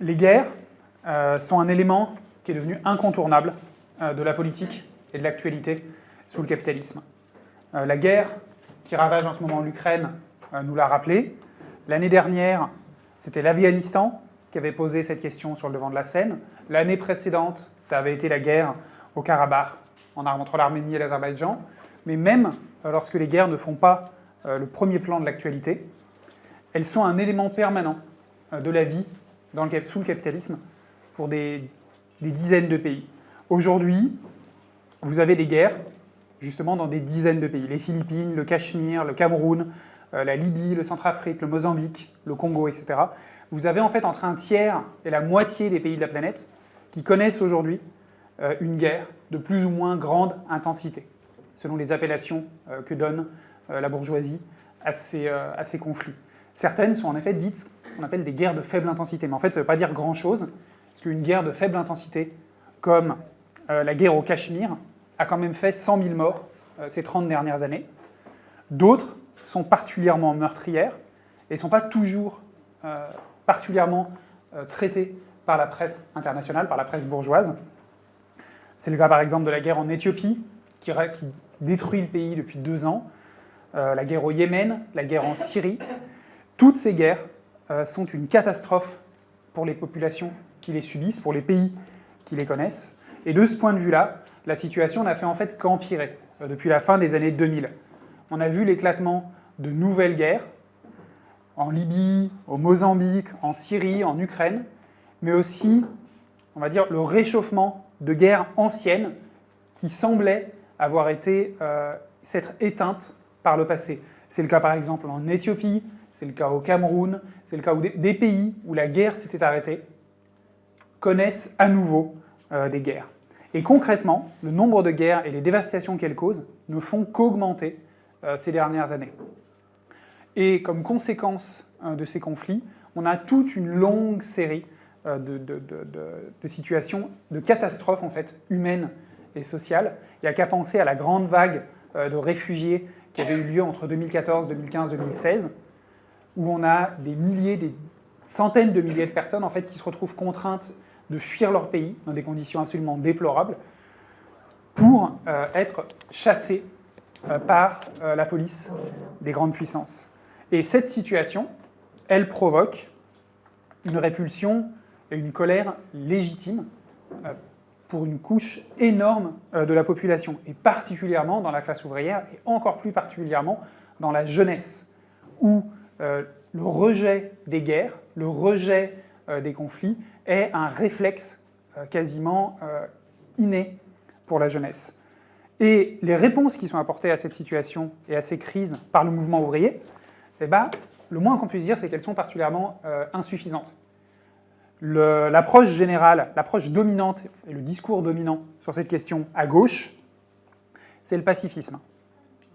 Les guerres euh, sont un élément qui est devenu incontournable euh, de la politique et de l'actualité sous le capitalisme. Euh, la guerre qui ravage en ce moment l'Ukraine nous l'a rappelé. L'année dernière, c'était l'Afghanistan qui avait posé cette question sur le devant de la scène. L'année précédente, ça avait été la guerre au Karabakh, en entre l'Arménie et l'Azerbaïdjan. Mais même lorsque les guerres ne font pas le premier plan de l'actualité, elles sont un élément permanent de la vie sous le capitalisme pour des, dizaines de pays. Aujourd'hui, vous avez des guerres, justement, dans des dizaines de pays. Les Philippines, le Cachemire, le Cameroun, euh, la Libye, le Centrafrique, le Mozambique, le Congo, etc. Vous avez en fait entre un tiers et la moitié des pays de la planète qui connaissent aujourd'hui euh, une guerre de plus ou moins grande intensité, selon les appellations euh, que donne la bourgeoisie à ces conflits. Certaines sont en effet dites qu'on appelle des guerres de faible intensité, mais en fait ça ne veut pas dire grand-chose, parce qu'une guerre de faible intensité, comme euh, la guerre au Cachemire, a quand même fait 100 000 morts euh, ces 30 dernières années. D'autres sont particulièrement meurtrières et ne sont pas toujours euh, particulièrement traitées par la presse internationale, par la presse bourgeoise. C'est le cas par exemple de la guerre en Éthiopie, qui, qui détruit le pays depuis deux ans, la guerre au Yémen, la guerre en Syrie. Toutes ces guerres sont une catastrophe pour les populations qui les subissent, pour les pays qui les connaissent. Et de ce point de vue-là, la situation n'a fait en fait qu'empirer euh, depuis la fin des années 2000. On a vu l'éclatement de nouvelles guerres, en Libye, au Mozambique, en Syrie, en Ukraine, mais aussi, on va dire, le réchauffement de guerres anciennes qui semblaient avoir été euh, s'être éteintes par le passé. C'est le cas par exemple en Éthiopie, c'est le cas au Cameroun, c'est le cas où des pays où la guerre s'était arrêtée, connaissent à nouveau euh, des guerres. Et concrètement, le nombre de guerres et les dévastations qu'elles causent ne font qu'augmenter euh, ces dernières années. Et comme conséquence euh, de ces conflits, on a toute une longue série de, de, situations, de catastrophes en fait, humaines et sociales. Il n'y a qu'à penser à la grande vague de réfugiés qui avait eu lieu entre 2014, 2015, 2016, où on a des milliers, des centaines de milliers de personnes en fait, qui se retrouvent contraintes de fuir leur pays dans des conditions absolument déplorables pour euh, être chassés euh, par euh, la police des grandes puissances. Et cette situation, elle provoque une répulsion et une colère légitime pour une couche énorme de la population, et particulièrement dans la classe ouvrière, et encore plus particulièrement dans la jeunesse, où le rejet des guerres, le rejet des conflits est un réflexe euh, quasiment euh, inné pour la jeunesse. Et les réponses qui sont apportées à cette situation et à ces crises par le mouvement ouvrier, eh ben, le moins qu'on puisse dire, c'est qu'elles sont particulièrement euh, insuffisantes. L'approche générale, l'approche dominante et le discours dominant sur cette question à gauche, c'est le pacifisme.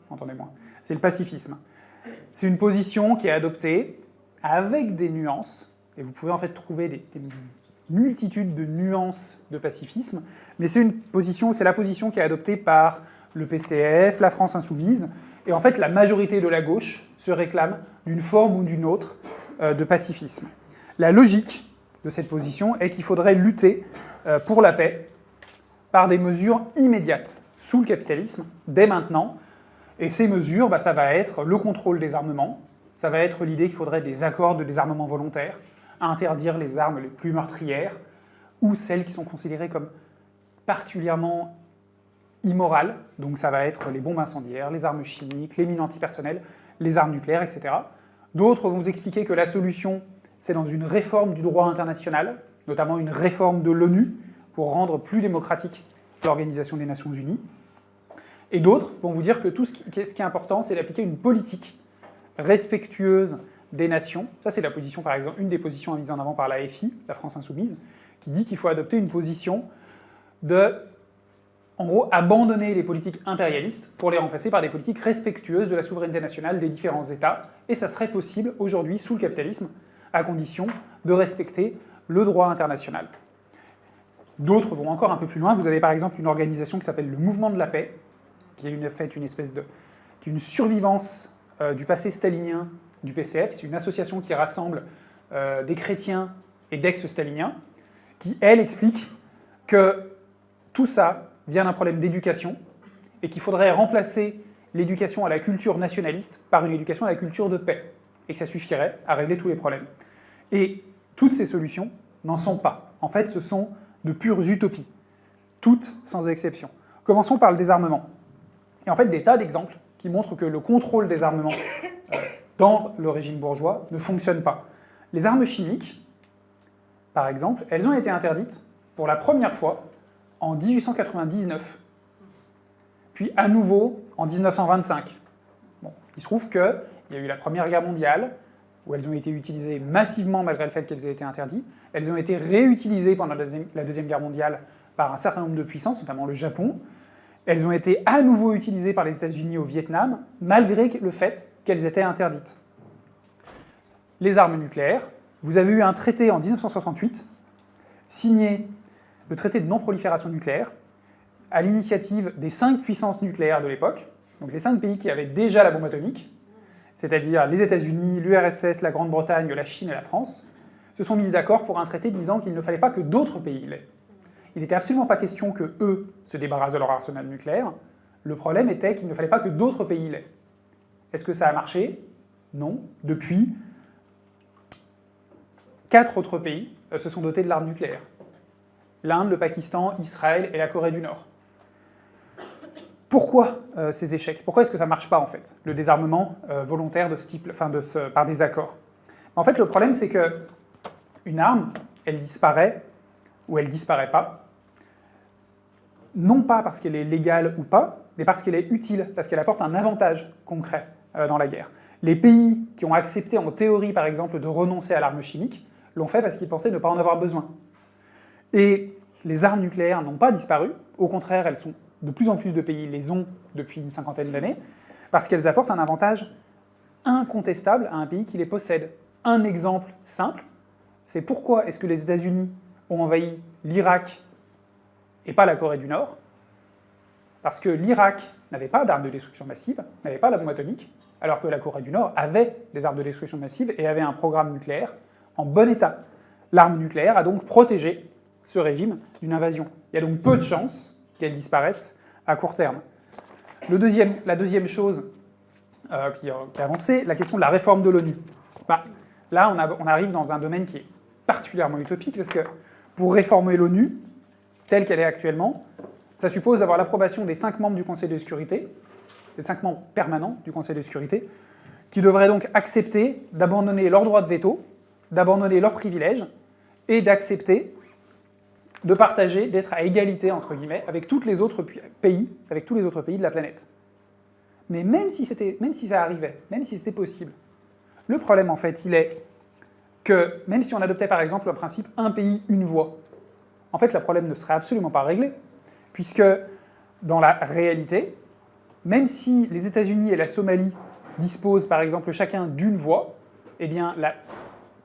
Entendez-moi. C'est le pacifisme. C'est une position qui est adoptée avec des nuances, et vous pouvez en fait trouver des, multitude de nuances de pacifisme, mais c'est la position qui est adoptée par le PCF, la France Insoumise, et en fait la majorité de la gauche se réclame d'une forme ou d'une autre euh, de pacifisme. La logique de cette position est qu'il faudrait lutter euh, pour la paix par des mesures immédiates sous le capitalisme, dès maintenant, et ces mesures, bah, ça va être le contrôle des armements, ça va être l'idée qu'il faudrait des accords de désarmement volontaire, interdire les armes les plus meurtrières ou celles qui sont considérées comme particulièrement immorales, donc ça va être les bombes incendiaires, les armes chimiques, les mines antipersonnelles, les armes nucléaires, etc. D'autres vont vous expliquer que la solution, c'est dans une réforme du droit international, notamment une réforme de l'ONU, pour rendre plus démocratique l'Organisation des Nations Unies. Et d'autres vont vous dire que tout ce qui, est important, c'est d'appliquer une politique respectueuse des nations. Ça, c'est la position, par exemple, une des positions mises en avant par la FI, la France Insoumise, qui dit qu'il faut adopter une position de, en gros, abandonner les politiques impérialistes pour les remplacer par des politiques respectueuses de la souveraineté nationale des différents États, et ça serait possible aujourd'hui sous le capitalisme, à condition de respecter le droit international. D'autres vont encore un peu plus loin. Vous avez par exemple une organisation qui s'appelle le Mouvement de la Paix, qui a une, une espèce de... est une survivance euh, du passé stalinien du PCF. C'est une association qui rassemble euh, des chrétiens et d'ex-staliniens, qui, elle, explique que tout ça vient d'un problème d'éducation et qu'il faudrait remplacer l'éducation à la culture nationaliste par une éducation à la culture de paix, et que ça suffirait à régler tous les problèmes. Et toutes ces solutions n'en sont pas. En fait, ce sont de pures utopies, toutes sans exception. Commençons par le désarmement. En fait, des tas d'exemples qui montrent que le contrôle des armements euh, dans le régime bourgeois ne fonctionne pas. Les armes chimiques, par exemple, elles ont été interdites pour la première fois en 1899, puis à nouveau en 1925. Bon, il se trouve qu'il y a eu la Première Guerre mondiale, où elles ont été utilisées massivement malgré le fait qu'elles aient été interdites. Elles ont été réutilisées pendant la Deuxième Guerre mondiale par un certain nombre de puissances, notamment le Japon. Elles ont été à nouveau utilisées par les États-Unis au Vietnam, malgré le fait qu'elles étaient interdites. Les armes nucléaires, vous avez eu un traité en 1968, signé le traité de non-prolifération nucléaire, à l'initiative des cinq puissances nucléaires de l'époque, donc les cinq pays qui avaient déjà la bombe atomique, c'est-à-dire les États-Unis, l'URSS, la Grande-Bretagne, la Chine et la France, se sont mis d'accord pour un traité disant qu'il ne fallait pas que d'autres pays l'aient. Il n'était absolument pas question que eux se débarrassent de leur arsenal nucléaire, le problème était qu'il ne fallait pas que d'autres pays l'aient. Est-ce que ça a marché? Non. Depuis, quatre autres pays euh, se sont dotés de l'arme nucléaire. L'Inde, le Pakistan, Israël et la Corée du Nord. Pourquoi euh, ces échecs? Pourquoi est-ce que ça ne marche pas, en fait, le désarmement euh, volontaire de ce par des accords? En fait, le problème, c'est que une arme, elle disparaît ou elle disparaît pas, non pas parce qu'elle est légale ou pas, mais parce qu'elle est utile, parce qu'elle apporte un avantage concret euh, dans la guerre. Les pays qui ont accepté en théorie, par exemple, de renoncer à l'arme chimique, l'ont fait parce qu'ils pensaient ne pas en avoir besoin. Et les armes nucléaires n'ont pas disparu, au contraire, elles sont de plus en plus de pays les ont depuis une cinquantaine d'années, parce qu'elles apportent un avantage incontestable à un pays qui les possède. Un exemple simple, c'est pourquoi est-ce que les États-Unis ont envahi l'Irak et pas la Corée du Nord Parce que l'Irak n'avait pas d'armes de destruction massive, n'avait pas la bombe atomique, alors que la Corée du Nord avait des armes de destruction massive et avait un programme nucléaire en bon état. L'arme nucléaire a donc protégé ce régime d'une invasion. Il y a donc peu de chances qu'elles disparaissent à court terme. La deuxième chose euh, qui, qui, a avancé, la question de la réforme de l'ONU. Bah, là, on, on, arrive dans un domaine qui est particulièrement utopique, parce que pour réformer l'ONU, telle qu'elle est actuellement, ça suppose d'avoir l'approbation des cinq membres du Conseil de sécurité, des cinq membres permanents du Conseil de sécurité, qui devraient donc accepter d'abandonner leur droit de veto, d'abandonner leurs privilèges, et d'accepter de partager, d'être à égalité, entre guillemets, avec tous les autres pays, avec tous les autres pays de la planète. Mais même si, même si ça arrivait, même si c'était possible, le problème, en fait, il est que même si on adoptait, par exemple, le principe « un pays, une voix », en fait, le problème ne serait absolument pas réglé, puisque dans la réalité, même si les États-Unis et la Somalie disposent, par exemple, chacun d'une voix, eh la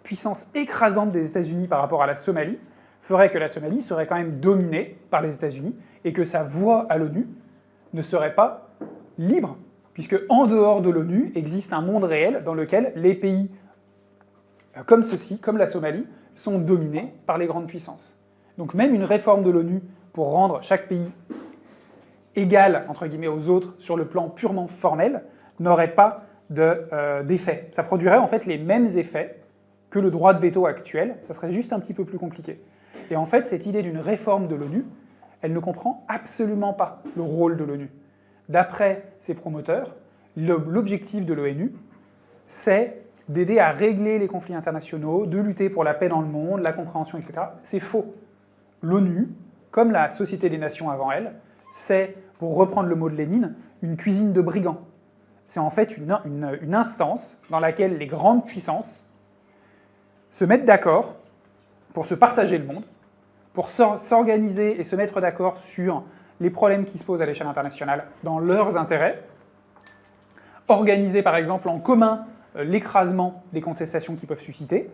puissance écrasante des États-Unis par rapport à la Somalie ferait que la Somalie serait quand même dominée par les États-Unis et que sa voix à l'ONU ne serait pas libre, puisque en dehors de l'ONU existe un monde réel dans lequel les pays euh, comme ceux-ci, comme la Somalie, sont dominés par les grandes puissances. Donc même une réforme de l'ONU pour rendre chaque pays égal, entre guillemets, aux autres sur le plan purement formel, n'aurait pas euh, d'effet. ça produirait en fait les mêmes effets que le droit de veto actuel, ça serait juste un petit peu plus compliqué. Et en fait, cette idée d'une réforme de l'ONU, elle ne comprend absolument pas le rôle de l'ONU. D'après ses promoteurs, l'objectif de l'ONU, c'est d'aider à régler les conflits internationaux, de lutter pour la paix dans le monde, la compréhension, etc. C'est faux. L'ONU, comme la Société des Nations avant elle, c'est, pour reprendre le mot de Lénine, une cuisine de brigands. C'est en fait une, instance dans laquelle les grandes puissances se mettent d'accord pour se partager le monde, pour s'organiser et se mettre d'accord sur les problèmes qui se posent à l'échelle internationale dans leurs intérêts, organiser par exemple en commun euh, l'écrasement des contestations qui peuvent susciter.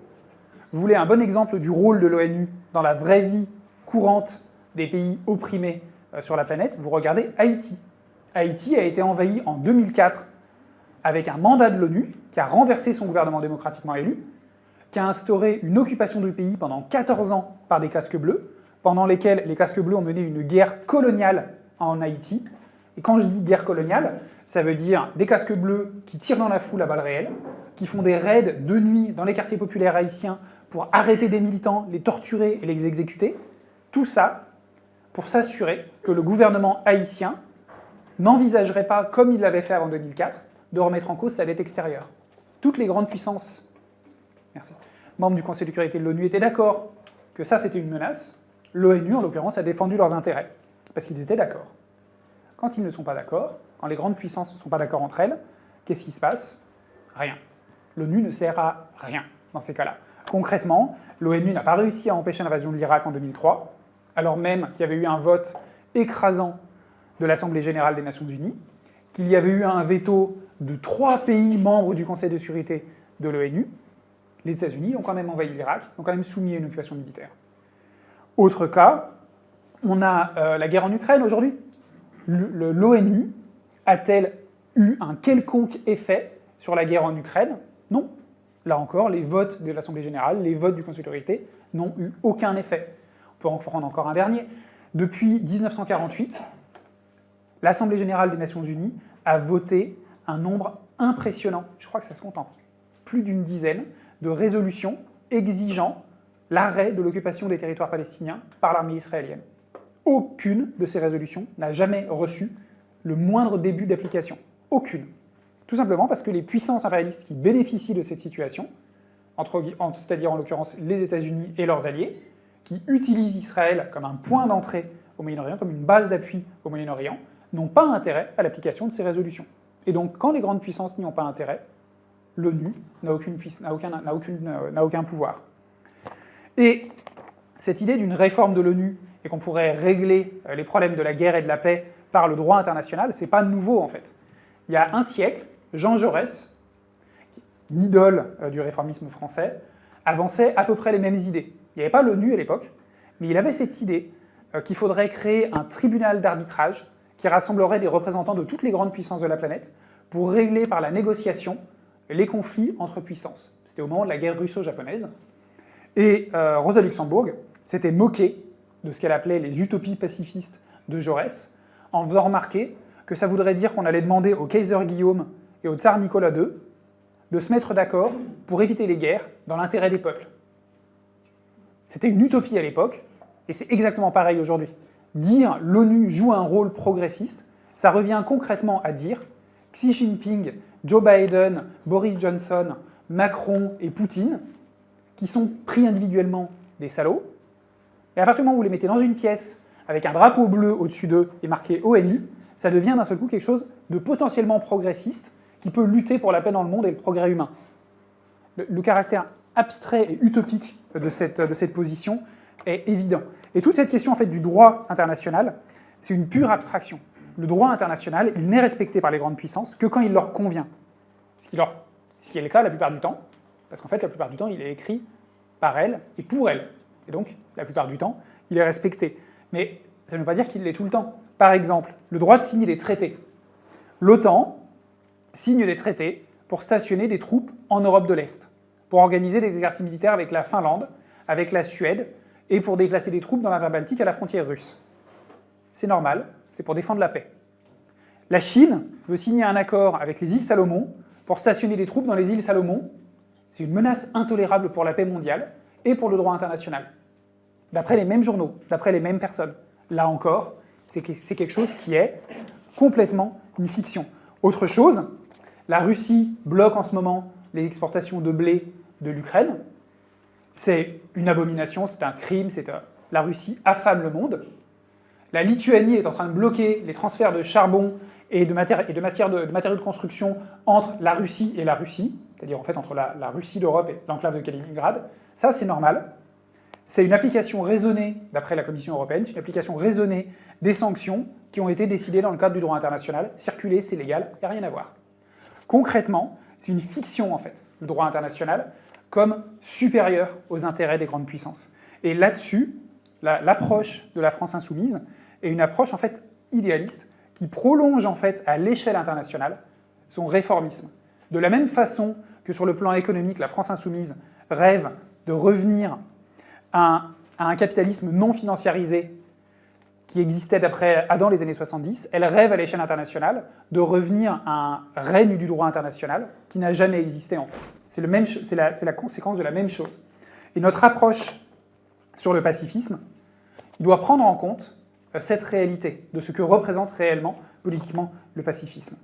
Vous voulez un bon exemple du rôle de l'ONU dans la vraie vie courante des pays opprimés euh, sur la planète, vous regardez Haïti. Haïti a été envahi en 2004 avec un mandat de l'ONU qui a renversé son gouvernement démocratiquement élu. qui a instauré une occupation du pays pendant 14 ans par des casques bleus, pendant lesquels les casques bleus ont mené une guerre coloniale en Haïti. Et quand je dis guerre coloniale, ça veut dire des casques bleus qui tirent dans la foule à balles réelles, qui font des raids de nuit dans les quartiers populaires haïtiens pour arrêter des militants, les torturer et les exécuter. Tout ça pour s'assurer que le gouvernement haïtien n'envisagerait pas, comme il l'avait fait avant 2004, de remettre en cause sa dette extérieure. Toutes les grandes puissances merci, membres du Conseil de sécurité de l'ONU étaient d'accord que ça c'était une menace. L'ONU, en l'occurrence, a défendu leurs intérêts, parce qu'ils étaient d'accord. Quand ils ne sont pas d'accord, quand les grandes puissances ne sont pas d'accord entre elles, qu'est-ce qui se passe? Rien. L'ONU ne sert à rien dans ces cas-là. Concrètement, l'ONU n'a pas réussi à empêcher l'invasion de l'Irak en 2003, alors même qu'il y avait eu un vote écrasant de l'Assemblée Générale des Nations Unies, qu'il y avait eu un veto de trois pays membres du Conseil de sécurité de l'ONU, les États-Unis ont quand même envahi l'Irak, ont quand même soumis à une occupation militaire. Autre cas, on a euh, la guerre en Ukraine aujourd'hui. L'ONU a-t-elle eu un quelconque effet sur la guerre en Ukraine? Non. Là encore, les votes de l'Assemblée Générale, les votes du Conseil de sécurité n'ont eu aucun effet. Peut en prendre encore un dernier. Depuis 1948, l'Assemblée Générale des Nations Unies a voté un nombre impressionnant, je crois que ça se compte en plus d'une dizaine, de résolutions exigeant l'arrêt de l'occupation des territoires palestiniens par l'armée israélienne. Aucune de ces résolutions n'a jamais reçu le moindre début d'application. Aucune. Tout simplement parce que les puissances impérialistes qui bénéficient de cette situation, c'est-à-dire en l'occurrence les États-Unis et leurs alliés, qui utilisent Israël comme un point d'entrée au Moyen-Orient, comme une base d'appui au Moyen-Orient, n'ont pas intérêt à l'application de ces résolutions. Et donc, quand les grandes puissances n'y ont pas intérêt, l'ONU n'a aucun, aucun pouvoir. Et cette idée d'une réforme de l'ONU et qu'on pourrait régler euh, les problèmes de la guerre et de la paix par le droit international, c'est pas nouveau en fait. Il y a un siècle, Jean Jaurès, une idole euh, du réformisme français, avançait à peu près les mêmes idées. Il n'y avait pas l'ONU à l'époque, mais il avait cette idée qu'il faudrait créer un tribunal d'arbitrage qui rassemblerait des représentants de toutes les grandes puissances de la planète pour régler par la négociation les conflits entre puissances. C'était au moment de la guerre russo-japonaise. Et euh, Rosa Luxembourg s'était moquée de ce qu'elle appelait les utopies pacifistes de Jaurès, en faisant remarquer que ça voudrait dire qu'on allait demander au Kaiser Guillaume et au tsar Nicolas II de se mettre d'accord pour éviter les guerres dans l'intérêt des peuples. C'était une utopie à l'époque, et c'est exactement pareil aujourd'hui. Dire l'ONU joue un rôle progressiste, ça revient concrètement à dire Xi Jinping Joe Biden, Boris Johnson, Macron et Poutine, qui sont pris individuellement des salauds, et à partir du moment où vous les mettez dans une pièce avec un drapeau bleu au-dessus d'eux et marqué ONU, ça devient d'un seul coup quelque chose de potentiellement progressiste qui peut lutter pour la paix dans le monde et le progrès humain. Le, caractère abstrait et utopique de cette, de cette position est évident. Et toute cette question en fait, du droit international, c'est une pure abstraction le droit international, il n'est respecté par les grandes puissances que quand il leur convient. Ce qui, leur, ce qui est le cas la plupart du temps, parce qu'en fait, la plupart du temps, il est écrit par elles et pour elles. Et donc, la plupart du temps, il est respecté. Mais ça ne veut pas dire qu'il l'est tout le temps. Par exemple, le droit de signer des traités. L'OTAN signe des traités pour stationner des troupes en Europe de l'Est, pour organiser des exercices militaires avec la Finlande, avec la Suède, et pour déplacer des troupes dans la mer Baltique à la frontière russe. C'est normal, c'est pour défendre la paix. La Chine veut signer un accord avec les îles Salomon pour stationner des troupes dans les îles Salomon. C'est une menace intolérable pour la paix mondiale et pour le droit international. D'après les mêmes journaux, d'après les mêmes personnes. Là encore, c'est quelque chose qui est complètement une fiction. Autre chose, la Russie bloque en ce moment les exportations de blé de l'Ukraine. C'est une abomination, c'est un crime, c'est euh, la Russie affame le monde. La Lituanie est en train de bloquer les transferts de charbon et de, matériaux de construction entre la Russie et la Russie, c'est-à-dire en fait entre la, Russie d'Europe et l'enclave de Kaliningrad. Ça, c'est normal. C'est une application raisonnée, d'après la Commission européenne, c'est une application raisonnée des sanctions qui ont été décidées dans le cadre du droit international. Circuler, c'est légal, il n'y a rien à voir. Concrètement, c'est une fiction, en fait, le droit international, comme supérieur aux intérêts des grandes puissances. Et là-dessus, l'approche de la France insoumise, et une approche en fait idéaliste qui prolonge en fait à l'échelle internationale son réformisme. De la même façon que sur le plan économique, la France insoumise rêve de revenir à un, capitalisme non financiarisé qui existait d'après Adam les années 70, elle rêve à l'échelle internationale de revenir à un règne du droit international qui n'a jamais existé en fait. C'est la, la conséquence de la même chose. Et notre approche sur le pacifisme, il doit prendre en compte euh, cette réalité, de ce que représente réellement, politiquement, le pacifisme.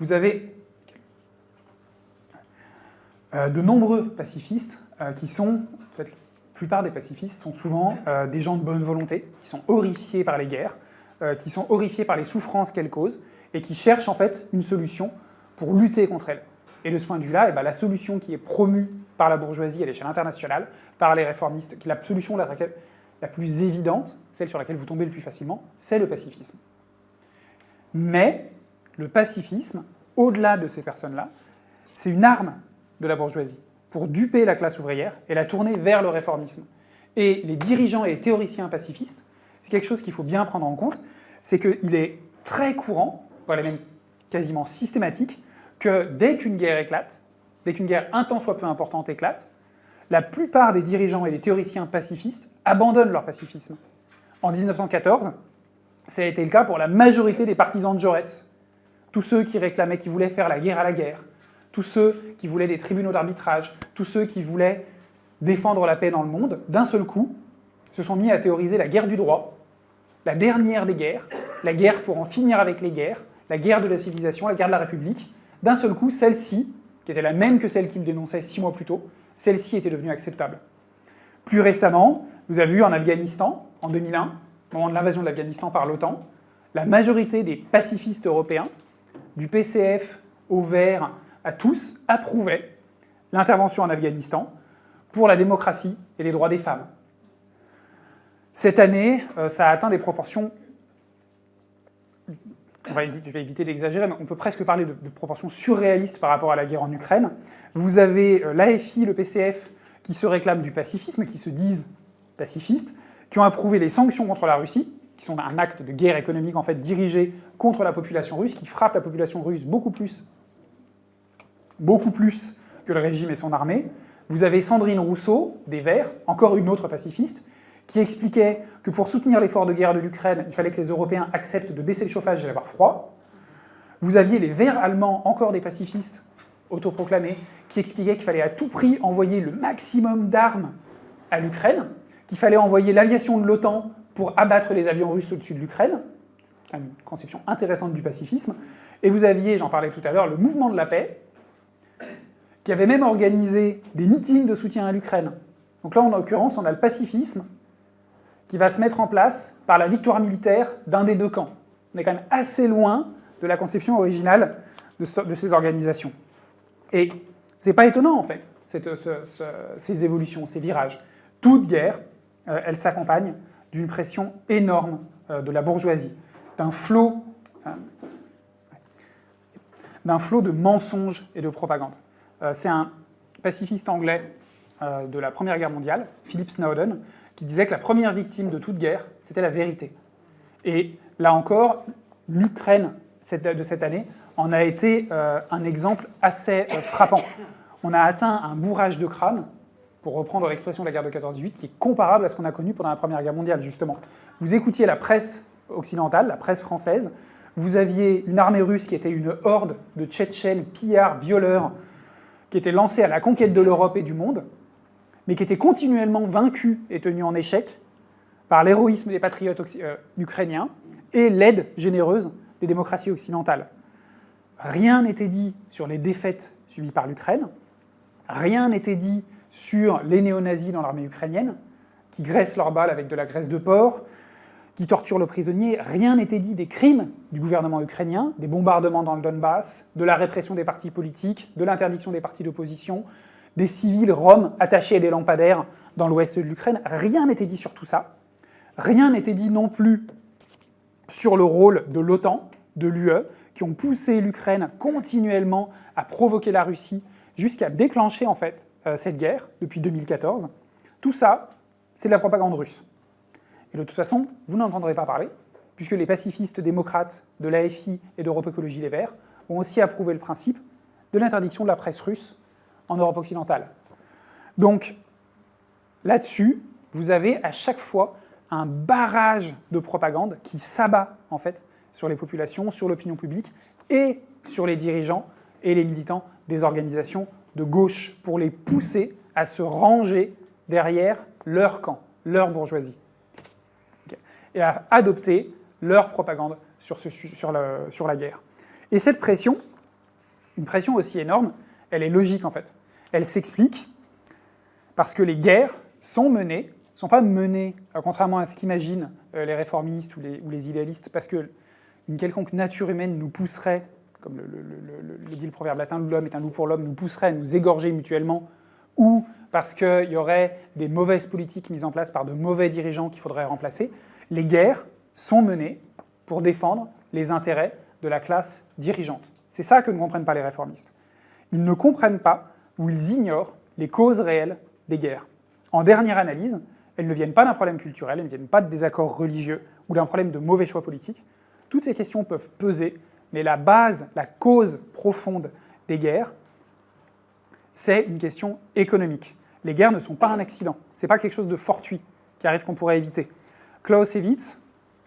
Vous avez euh, de nombreux pacifistes euh, qui sont, plupart des pacifistes sont souvent des gens de bonne volonté, qui sont horrifiés par les guerres, qui sont horrifiés par les souffrances qu'elles causent, et qui cherchent en fait une solution pour lutter contre elles. Et de ce point de vue-là, eh ben, la solution qui est promue par la bourgeoisie à l'échelle internationale, par les réformistes, qui est la solution la plus évidente, celle sur laquelle vous tombez le plus facilement, c'est le pacifisme. Mais le pacifisme, au-delà de ces personnes-là, c'est une arme de la bourgeoisie pour duper la classe ouvrière et la tourner vers le réformisme. Et les dirigeants et les théoriciens pacifistes, c'est quelque chose qu'il faut bien prendre en compte, c'est qu'il est très courant, voire même quasiment systématique, que dès qu'une guerre éclate, dès qu'une guerre un temps soit peu importante éclate, la plupart des dirigeants et des théoriciens pacifistes abandonnent leur pacifisme. En 1914, ça a été le cas pour la majorité des partisans de Jaurès. Tous ceux qui réclamaient, qui voulaient faire la guerre à la guerre, tous ceux qui voulaient des tribunaux d'arbitrage, tous ceux qui voulaient défendre la paix dans le monde, d'un seul coup, se sont mis à théoriser la guerre du droit, la dernière des guerres, la guerre pour en finir avec les guerres, la guerre de la civilisation, la guerre de la République. D'un seul coup, celle-ci, qui était la même que celle qu'ils dénonçaient six mois plus tôt, celle-ci était devenue acceptable. Plus récemment, vous avez vu en Afghanistan, en 2001, au moment de l'invasion de l'Afghanistan par l'OTAN, la majorité des pacifistes européens, du PCF au vert à tous, approuvaient l'intervention en Afghanistan pour la démocratie et les droits des femmes. Cette année, euh, ça a atteint des proportions, je vais éviter d'exagérer, mais on peut presque parler de, de, proportions surréalistes par rapport à la guerre en Ukraine. Vous avez euh, l'AFI, le PCF, qui se réclament du pacifisme, qui se disent pacifistes, qui ont approuvé les sanctions contre la Russie, qui sont un acte de guerre économique en fait dirigé contre la population russe, qui frappe la population russe beaucoup plus, beaucoup plus que le régime et son armée. Vous avez Sandrine Rousseau, des Verts, encore une autre pacifiste, qui expliquait que pour soutenir l'effort de guerre de l'Ukraine, il fallait que les Européens acceptent de baisser le chauffage et d'avoir froid. Vous aviez les Verts allemands, encore des pacifistes autoproclamés, qui expliquaient qu'il fallait à tout prix envoyer le maximum d'armes à l'Ukraine, qu'il fallait envoyer l'aviation de l'OTAN pour abattre les avions russes au-dessus de l'Ukraine, une conception intéressante du pacifisme, et vous aviez, j'en parlais tout à l'heure, le mouvement de la paix, qui avait même organisé des meetings de soutien à l'Ukraine. Donc là, en l'occurrence, on a le pacifisme qui va se mettre en place par la victoire militaire d'un des deux camps. On est quand même assez loin de la conception originale de, ces organisations. Et c'est pas étonnant, en fait, ces évolutions, ces virages. Toute guerre euh, elle s'accompagne d'une pression énorme euh, de la bourgeoisie, d'un flot, euh, d'un flot de mensonges et de propagande. C'est un pacifiste anglais de la Première Guerre mondiale, Philip Snowden, qui disait que la première victime de toute guerre, c'était la vérité. Et là encore, l'Ukraine de cette année en a été un exemple assez frappant. On a atteint un bourrage de crâne pour reprendre l'expression de la guerre de 14-18, qui est comparable à ce qu'on a connu pendant la Première Guerre mondiale, justement. Vous écoutiez la presse occidentale, la presse française, vous aviez une armée russe qui était une horde de Tchétchènes, pillards, violeurs, qui était lancée à la conquête de l'Europe et du monde, mais qui était continuellement vaincue et tenue en échec par l'héroïsme des patriotes euh, ukrainiens et l'aide généreuse des démocraties occidentales. Rien n'était dit sur les défaites subies par l'Ukraine, rien n'était dit sur les néo-nazis dans l'armée ukrainienne, qui graissent leurs balles avec de la graisse de porc, qui torturent le prisonnier. Rien n'était dit des crimes du gouvernement ukrainien, des bombardements dans le Donbass, de la répression des partis politiques, de l'interdiction des partis d'opposition, des civils roms attachés à des lampadaires dans l'ouest de l'Ukraine. Rien n'était dit sur tout ça. Rien n'était dit non plus sur le rôle de l'OTAN, de l'UE, qui ont poussé l'Ukraine continuellement à provoquer la Russie jusqu'à déclencher en fait euh, cette guerre depuis 2014. Tout ça, c'est de la propagande russe. Et de toute façon, vous n'entendrez pas parler, puisque les pacifistes démocrates de l'AFI et d'Europe Écologie Les Verts ont aussi approuvé le principe de l'interdiction de la presse russe en Europe occidentale. Donc, là-dessus, vous avez à chaque fois un barrage de propagande qui s'abat, en fait, sur les populations, sur l'opinion publique et sur les dirigeants et les militants des organisations de gauche pour les pousser à se ranger derrière leur camp, leur bourgeoisie, et à adopter leur propagande sur, sur, la guerre. Et cette pression, une pression aussi énorme, elle est logique en fait. Elle s'explique parce que les guerres sont menées, sont pas menées, euh, contrairement à ce qu'imaginent euh, les réformistes ou les, ou les idéalistes, parce qu'une quelconque nature humaine nous pousserait comme le, le, dit le proverbe latin, l'homme est un loup pour l'homme, nous pousserait à nous égorger mutuellement, ou parce qu'il y aurait des mauvaises politiques mises en place par de mauvais dirigeants qu'il faudrait remplacer, les guerres sont menées pour défendre les intérêts de la classe dirigeante. C'est ça que ne comprennent pas les réformistes. Ils ne comprennent pas ou ils ignorent les causes réelles des guerres. En dernière analyse, elles ne viennent pas d'un problème culturel, elles ne viennent pas de désaccords religieux ou d'un problème de mauvais choix politiques. Toutes ces questions peuvent peser mais la base, la cause profonde des guerres, c'est une question économique. Les guerres ne sont pas un accident, ce n'est pas quelque chose de fortuit qui arrive qu'on pourrait éviter. Clausewitz,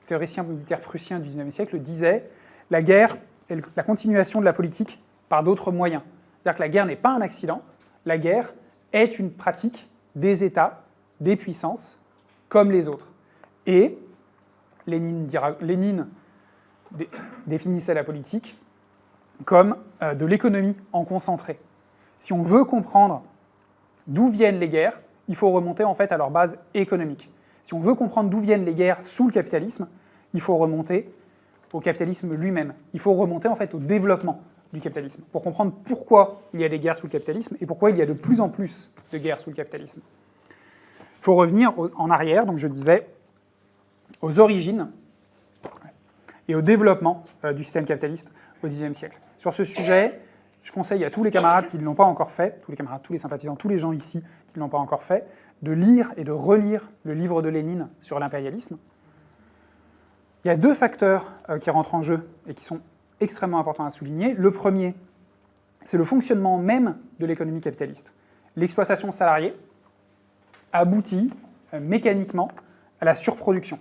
théoricien militaire prussien du XIXe siècle, disait « la guerre est la continuation de la politique par d'autres moyens ». C'est-à-dire que la guerre n'est pas un accident, la guerre est une pratique des États, des puissances, comme les autres. Et Lénine définissait la politique comme euh, de l'économie en concentré. Si on veut comprendre d'où viennent les guerres, il faut remonter en fait à leur base économique. Si on veut comprendre d'où viennent les guerres sous le capitalisme, il faut remonter au capitalisme lui-même. Il faut remonter en fait au développement du capitalisme, pour comprendre pourquoi il y a des guerres sous le capitalisme et pourquoi il y a de plus en plus de guerres sous le capitalisme. Il faut revenir en arrière, donc je disais, aux origines et au développement euh, du système capitaliste au Xe siècle. Sur ce sujet, je conseille à tous les camarades qui ne l'ont pas encore fait, tous les camarades, tous les sympathisants, tous les gens ici qui ne l'ont pas encore fait, de lire et de relire le livre de Lénine sur l'impérialisme. Il y a deux facteurs euh, qui rentrent en jeu et qui sont extrêmement importants à souligner. Le premier, c'est le fonctionnement même de l'économie capitaliste. L'exploitation salariée aboutit euh, mécaniquement à la surproduction.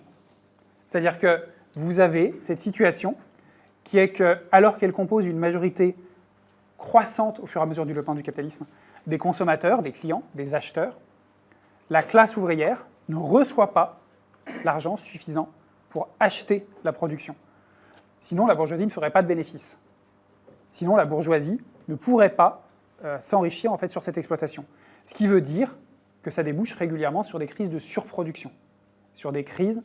C'est-à-dire que vous avez cette situation qui est que, alors qu'elle compose une majorité croissante au fur et à mesure du développement du capitalisme, des consommateurs, des clients, des acheteurs, la classe ouvrière ne reçoit pas l'argent suffisant pour acheter la production. Sinon, la bourgeoisie ne ferait pas de bénéfices. Sinon, la bourgeoisie ne pourrait pas euh, s'enrichir en fait sur cette exploitation. Ce qui veut dire que ça débouche régulièrement sur des crises de surproduction, sur des crises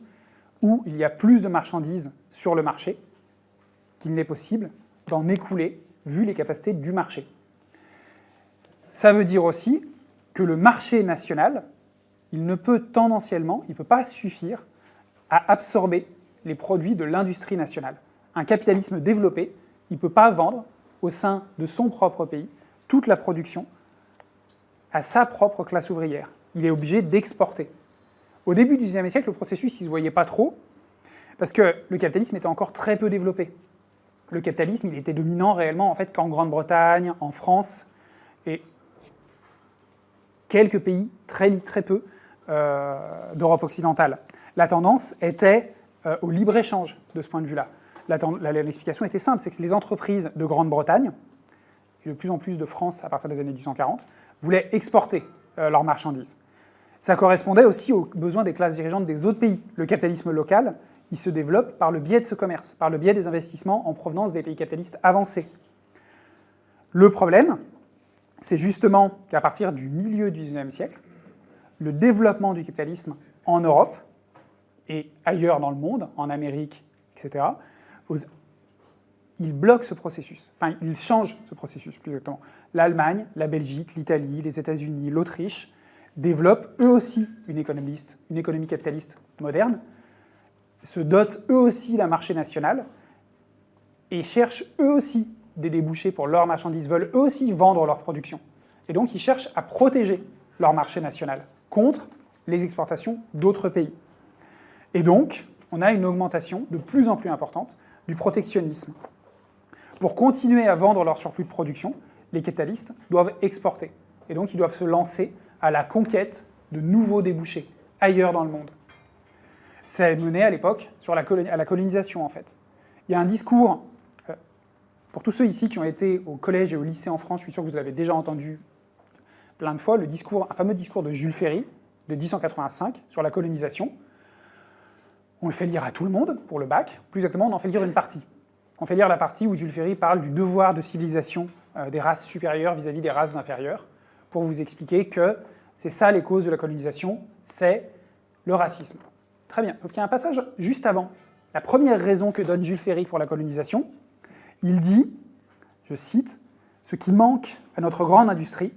où il y a plus de marchandises sur le marché qu'il n'est possible d'en écouler vu les capacités du marché. Ça veut dire aussi que le marché national, il ne peut tendanciellement, il ne peut pas suffire à absorber les produits de l'industrie nationale. Un capitalisme développé, il ne peut pas vendre au sein de son propre pays toute la production à sa propre classe ouvrière. Il est obligé d'exporter. Au début du XIXe siècle, le processus, il ne se voyait pas trop, parce que le capitalisme était encore très peu développé. Le capitalisme, il était dominant réellement en fait qu'en Grande-Bretagne, en France, et quelques pays, très, très peu, euh, d'Europe occidentale. La tendance était euh, au libre-échange de ce point de vue-là. L'explication était simple, c'est que les entreprises de Grande-Bretagne, et de plus en plus de France à partir des années 1840, voulaient exporter euh, leurs marchandises. Ça correspondait aussi aux besoins des classes dirigeantes des autres pays. Le capitalisme local, il se développe par le biais de ce commerce, par le biais des investissements en provenance des pays capitalistes avancés. Le problème, c'est justement qu'à partir du milieu du XIXe siècle, le développement du capitalisme en Europe et ailleurs dans le monde, en Amérique, etc., il bloque ce processus, enfin il change ce processus plus exactement. L'Allemagne, la Belgique, l'Italie, les États-Unis, l'Autriche développent eux aussi une économie, une économie capitaliste moderne, se dotent eux aussi d'un marché national et cherchent eux aussi des débouchés pour leurs marchandises, veulent eux aussi vendre leur production. Et donc ils cherchent à protéger leur marché national contre les exportations d'autres pays. Et donc, on a une augmentation de plus en plus importante du protectionnisme. Pour continuer à vendre leur surplus de production, les capitalistes doivent exporter. Et donc, ils doivent se lancer à la conquête de nouveaux débouchés ailleurs dans le monde. C'est mené à l'époque à la colonisation en fait. Il y a un discours, euh, pour tous ceux ici qui ont été au collège et au lycée en France, je suis sûr que vous l'avez déjà entendu plein de fois, le discours, un fameux discours de Jules Ferry de 1885 sur la colonisation. On le fait lire à tout le monde pour le bac, plus exactement on en fait lire une partie. On fait lire la partie où Jules Ferry parle du devoir de civilisation euh, des races supérieures vis-à-vis -vis des races inférieures, pour vous expliquer que c'est ça les causes de la colonisation, c'est le racisme. Très bien, donc il y a un passage juste avant. La première raison que donne Jules Ferry pour la colonisation, il dit, je cite, « Ce qui manque à notre grande industrie,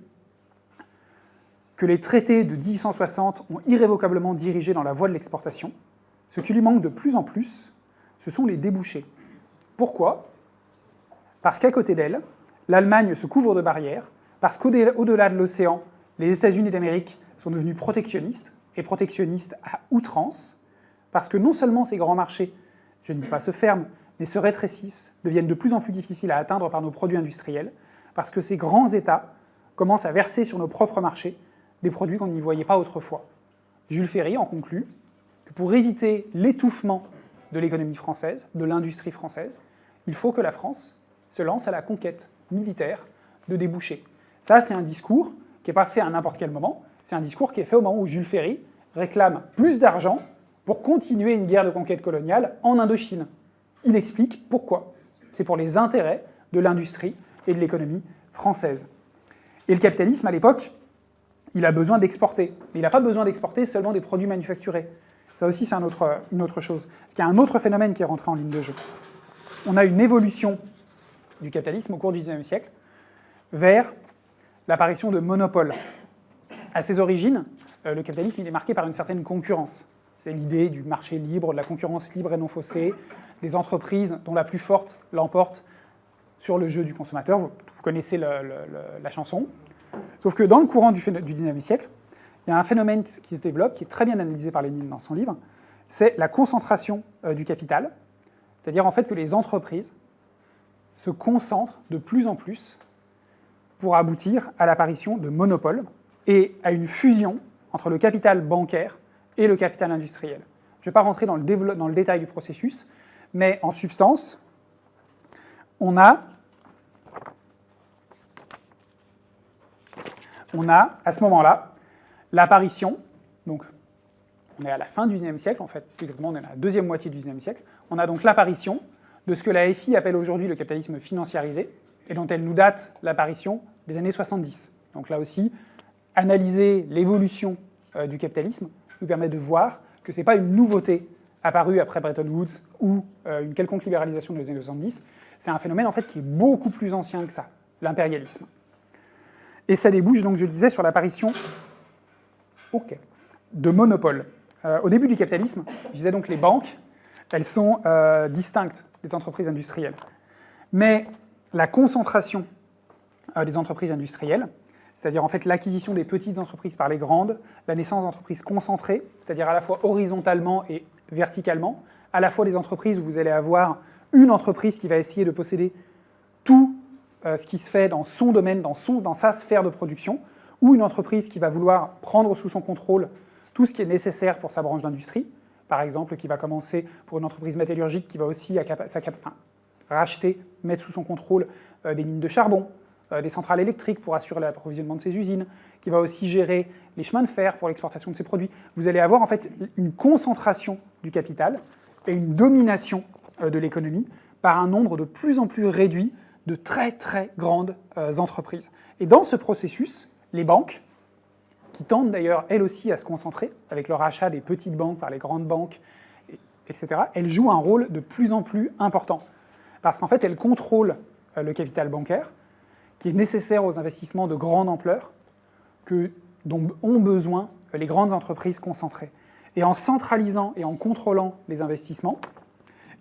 que les traités de 1860 ont irrévocablement dirigé dans la voie de l'exportation, ce qui lui manque de plus en plus, ce sont les débouchés. Pourquoi? Parce qu'à côté d'elle, l'Allemagne se couvre de barrières, parce qu'au-delà de l'océan, les États-Unis d'Amérique sont devenus protectionnistes, et protectionnistes à outrance, parce que non seulement ces grands marchés, je ne dis pas se ferment, mais se rétrécissent, deviennent de plus en plus difficiles à atteindre par nos produits industriels, parce que ces grands États commencent à verser sur nos propres marchés des produits qu'on n'y voyait pas autrefois. Jules Ferry en conclut que pour éviter l'étouffement de l'économie française, de l'industrie française, il faut que la France se lance à la conquête militaire de débouchés. Ça, c'est un discours qui n'est pas fait à n'importe quel moment, c'est un discours qui est fait au moment où Jules Ferry réclame plus d'argent pour continuer une guerre de conquête coloniale en Indochine. Il explique pourquoi. C'est pour les intérêts de l'industrie et de l'économie française. Et le capitalisme, à l'époque, il a besoin d'exporter. Mais il n'a pas besoin d'exporter seulement des produits manufacturés. Ça aussi, c'est une autre chose. Parce qu'il y a un autre phénomène qui est rentré en ligne de jeu. On a une évolution du capitalisme au cours du XIXe siècle vers l'apparition de monopoles. À ses origines, euh, le capitalisme il est marqué par une certaine concurrence. C'est l'idée du marché libre, de la concurrence libre et non faussée, des entreprises dont la plus forte l'emporte sur le jeu du consommateur. Vous, connaissez la chanson. Sauf que dans le courant du, du 19e siècle, il y a un phénomène qui se développe, qui est très bien analysé par Lénine dans son livre, c'est la concentration euh, du capital, c'est-à-dire en fait que les entreprises se concentrent de plus en plus pour aboutir à l'apparition de monopoles et à une fusion entre le capital bancaire et le capital industriel. Je ne vais pas rentrer dans le, dans le détail du processus, mais en substance, on a, on a à ce moment-là l'apparition, donc on est à la fin du XIXe siècle, en fait, exactement, on est à la deuxième moitié du XIXe siècle, on a donc l'apparition de ce que la FI appelle aujourd'hui le capitalisme financiarisé, et dont elle nous date l'apparition des années 70. Donc là aussi, analyser l'évolution euh, du capitalisme nous permet de voir que ce n'est pas une nouveauté apparue après Bretton Woods ou euh, une quelconque libéralisation des années 70, c'est un phénomène en fait qui est beaucoup plus ancien que ça, l'impérialisme. Et ça débouche, donc je le disais, sur l'apparition de monopoles. Euh, au début du capitalisme, je disais donc les banques, elles sont distinctes des entreprises industrielles. Mais la concentration des entreprises industrielles, c'est-à-dire en fait l'acquisition des petites entreprises par les grandes, la naissance d'entreprises concentrées, c'est-à-dire à la fois horizontalement et verticalement, à la fois des entreprises où vous allez avoir une entreprise qui va essayer de posséder tout euh, ce qui se fait dans son domaine, dans, son, dans sa sphère de production, ou une entreprise qui va vouloir prendre sous son contrôle tout ce qui est nécessaire pour sa branche d'industrie, par exemple, qui va commencer pour une entreprise métallurgique qui va aussi racheter, mettre sous son contrôle euh, des mines de charbon, euh, des centrales électriques pour assurer l'approvisionnement de ces usines, qui va aussi gérer les chemins de fer pour l'exportation de ces produits. Vous allez avoir en fait une concentration du capital et une domination de l'économie par un nombre de plus en plus réduit de très très grandes euh, entreprises. Et dans ce processus, les banques, qui tendent d'ailleurs elles aussi à se concentrer avec leur achat des petites banques par les grandes banques, etc., elles jouent un rôle de plus en plus important. Parce qu'en fait, elles contrôlent le capital bancaire, qui est nécessaire aux investissements de grande ampleur que, dont ont besoin les grandes entreprises concentrées. Et en centralisant et en contrôlant les investissements,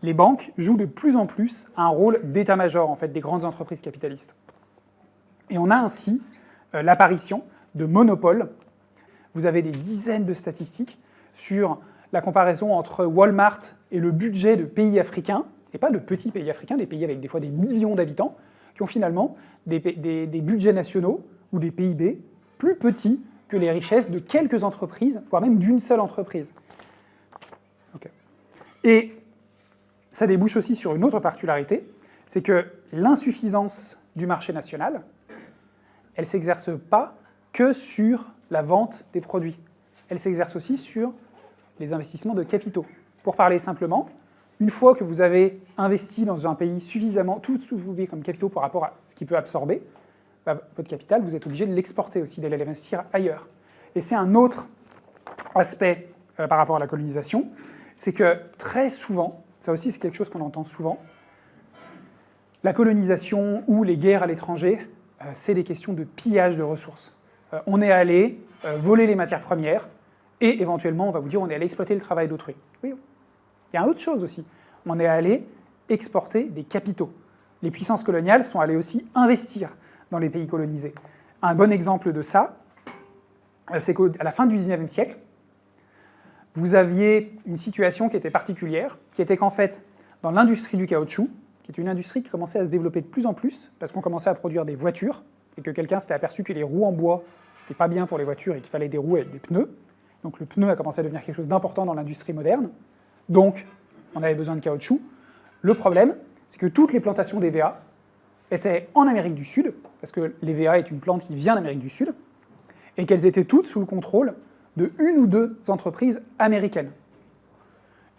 les banques jouent de plus en plus un rôle d'état-major en fait, des grandes entreprises capitalistes. Et on a ainsi euh, l'apparition de monopoles. Vous avez des dizaines de statistiques sur la comparaison entre Walmart et le budget de pays africains, et pas de petits pays africains, des pays avec des fois des millions d'habitants, qui ont finalement des, budgets nationaux ou des PIB plus petits que les richesses de quelques entreprises, voire même d'une seule entreprise. Et ça débouche aussi sur une autre particularité, c'est que l'insuffisance du marché national, elle ne s'exerce pas que sur la vente des produits. Elle s'exerce aussi sur les investissements de capitaux. Pour parler simplement, une fois que vous avez investi dans un pays suffisamment, tout ce que vous voulez comme capitaux par rapport à ce qu'il peut absorber, bah, votre capital, vous êtes obligé de l'exporter aussi, d'aller l'investir ailleurs. Et c'est un autre aspect euh, par rapport à la colonisation, c'est que très souvent, ça aussi c'est quelque chose qu'on entend souvent, la colonisation ou les guerres à l'étranger, euh, c'est des questions de pillage de ressources. Euh, on est allé voler les matières premières, et éventuellement on va vous dire on est allé exploiter le travail d'autrui. Oui, il y a une autre chose aussi, on est allé exporter des capitaux. Les puissances coloniales sont allées aussi investir dans les pays colonisés. Un bon exemple de ça, euh, c'est qu'à la fin du XIXe siècle, vous aviez une situation qui était particulière, qui était qu'en fait, dans l'industrie du caoutchouc, qui est une industrie qui commençait à se développer de plus en plus, parce qu'on commençait à produire des voitures, et que quelqu'un s'était aperçu que les roues en bois, c'était pas bien pour les voitures et qu'il fallait des roues avec des pneus. Donc le pneu a commencé à devenir quelque chose d'important dans l'industrie moderne. Donc, on avait besoin de caoutchouc. Le problème, c'est que toutes les plantations d'EVA étaient en Amérique du Sud, parce que l'EVA est une plante qui vient d'Amérique du Sud, et qu'elles étaient toutes sous le contrôle de une ou deux entreprises américaines.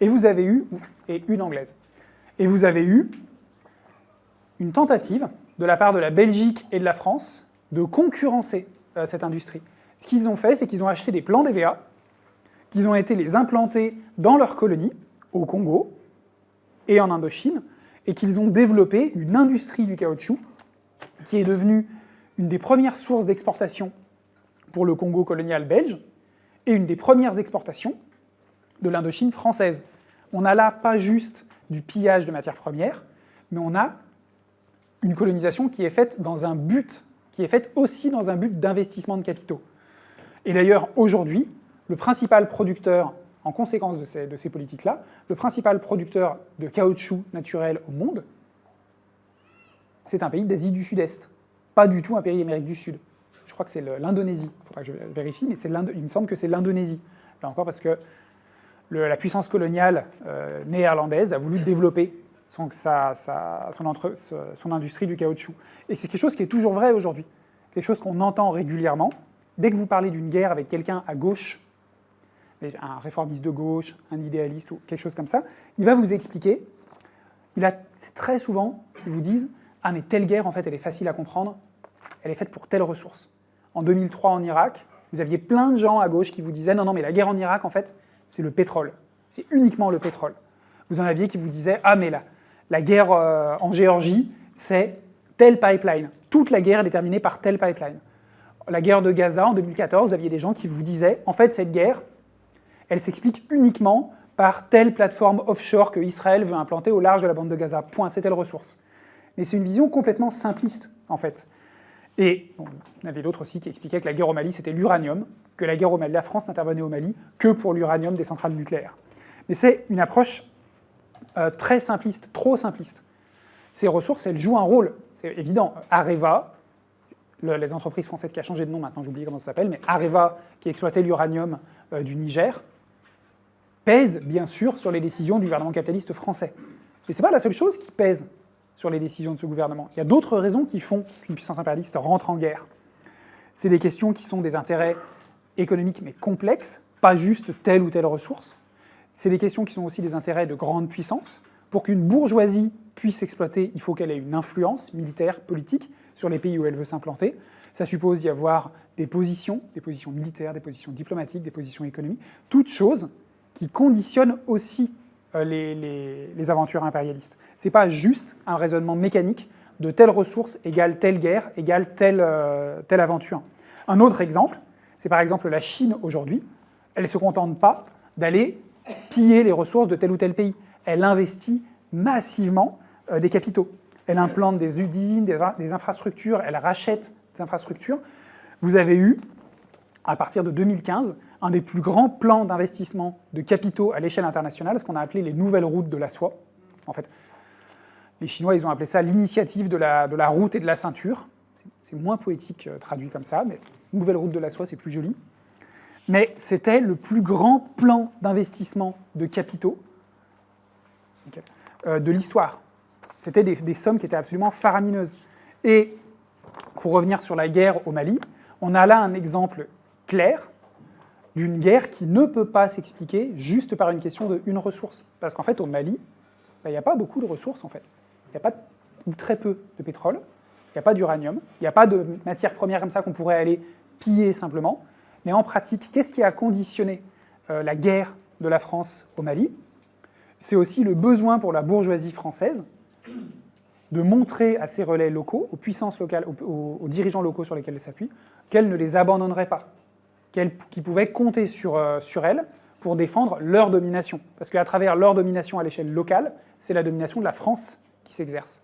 Et vous avez eu, et une anglaise, et vous avez eu une tentative de la part de la Belgique et de la France de concurrencer euh, cette industrie. Ce qu'ils ont fait, c'est qu'ils ont acheté des plants d'EVA, qu'ils ont été les implanter dans leurs colonies, au Congo et en Indochine, et qu'ils ont développé une industrie du caoutchouc qui est devenue une des premières sources d'exportation pour le Congo colonial belge et une des premières exportations de l'Indochine française. On n'a là pas juste du pillage de matières premières, mais on a une colonisation qui est faite dans un but, qui est faite aussi dans un but d'investissement de capitaux. Et d'ailleurs, aujourd'hui, le principal producteur, en conséquence de ces, de ces politiques-là, le principal producteur de caoutchouc naturel au monde, c'est un pays d'Asie du Sud-Est, pas du tout un pays d'Amérique du Sud. Je crois que c'est l'Indonésie, il faudra que je vérifie, mais il me semble que c'est l'Indonésie. Là encore parce que la puissance coloniale euh, néerlandaise a voulu développer son, industrie du caoutchouc. Et c'est quelque chose qui est toujours vrai aujourd'hui, quelque chose qu'on entend régulièrement. Dès que vous parlez d'une guerre avec quelqu'un à gauche, un réformiste de gauche, un idéaliste ou quelque chose comme ça, il va vous expliquer, a très souvent qu'ils vous disent « Ah mais telle guerre, en fait, elle est facile à comprendre, elle est faite pour telle ressource. » En 2003, en Irak, vous aviez plein de gens à gauche qui vous disaient « Non, non, mais la guerre en Irak, en fait, c'est le pétrole. C'est uniquement le pétrole. » Vous en aviez qui vous disaient « Ah mais la, la guerre euh, en Géorgie, c'est tel pipeline. Toute la guerre est déterminée par tel pipeline. » La guerre de Gaza, en 2014, vous aviez des gens qui vous disaient « En fait, cette guerre, elle s'explique uniquement par telle plateforme offshore que Israël veut implanter au large de la bande de Gaza. Point, c'est telle ressource. Mais c'est une vision complètement simpliste, en fait. Et bon, il avait d'autres aussi qui expliquaient que la guerre au Mali, c'était l'uranium, que la guerre au Mali, la France n'intervenait au Mali que pour l'uranium des centrales nucléaires. Mais c'est une approche euh, très simpliste, trop simpliste. Ces ressources, elles jouent un rôle, c'est évident. Areva, les entreprises françaises qui a changé de nom maintenant, j'ai oublié comment ça s'appelle, mais Areva, qui exploitait l'uranium euh, du Niger, pèse bien sûr sur les décisions du gouvernement capitaliste français. Mais ce n'est pas la seule chose qui pèse sur les décisions de ce gouvernement. Il y a d'autres raisons qui font qu'une puissance impérialiste rentre en guerre. C'est des questions qui sont des intérêts économiques mais complexes, pas juste telle ou telle ressource. C'est des questions qui sont aussi des intérêts de grande puissance. Pour qu'une bourgeoisie puisse exploiter, il faut qu'elle ait une influence militaire, politique, sur les pays où elle veut s'implanter. Ça suppose d'y avoir des positions, des positions militaires, des positions diplomatiques, des positions économiques, toutes choses qui conditionnent aussi euh, les, aventures impérialistes. Ce n'est pas juste un raisonnement mécanique de telle ressource égale telle guerre égale telle, euh, telle aventure. Un autre exemple, c'est par exemple la Chine aujourd'hui. Elle ne se contente pas d'aller piller les ressources de tel ou tel pays. Elle investit massivement euh, des capitaux. Elle implante des usines, des infrastructures, elle rachète des infrastructures. Vous avez eu, à partir de 2015, un des plus grands plans d'investissement de capitaux à l'échelle internationale, ce qu'on a appelé les nouvelles routes de la soie. En fait, les Chinois, ils ont appelé ça l'initiative de la, route et de la ceinture. C'est moins poétique euh, traduit comme ça, mais nouvelle route de la soie, c'est plus joli. Mais c'était le plus grand plan d'investissement de capitaux euh, de l'histoire. C'était des, sommes qui étaient absolument faramineuses. Et pour revenir sur la guerre au Mali, on a là un exemple clair d'une guerre qui ne peut pas s'expliquer juste par une question de une ressource. Parce qu'en fait, au Mali, bah, il n'y a pas beaucoup de ressources, en fait. Il n'y a pas, ou très peu, de pétrole, il n'y a pas d'uranium, il n'y a pas de matières premières comme ça qu'on pourrait aller piller simplement. Mais en pratique, qu'est-ce qui a conditionné euh, la guerre de la France au Mali? C'est aussi le besoin pour la bourgeoisie française de montrer à ses relais locaux, aux puissances locales, aux, dirigeants locaux sur lesquels elle s'appuie, qu'elle ne les abandonnerait pas, qu'ils pouvaient compter sur, euh, sur elle pour défendre leur domination. Parce qu'à travers leur domination à l'échelle locale, c'est la domination de la France qui s'exerce.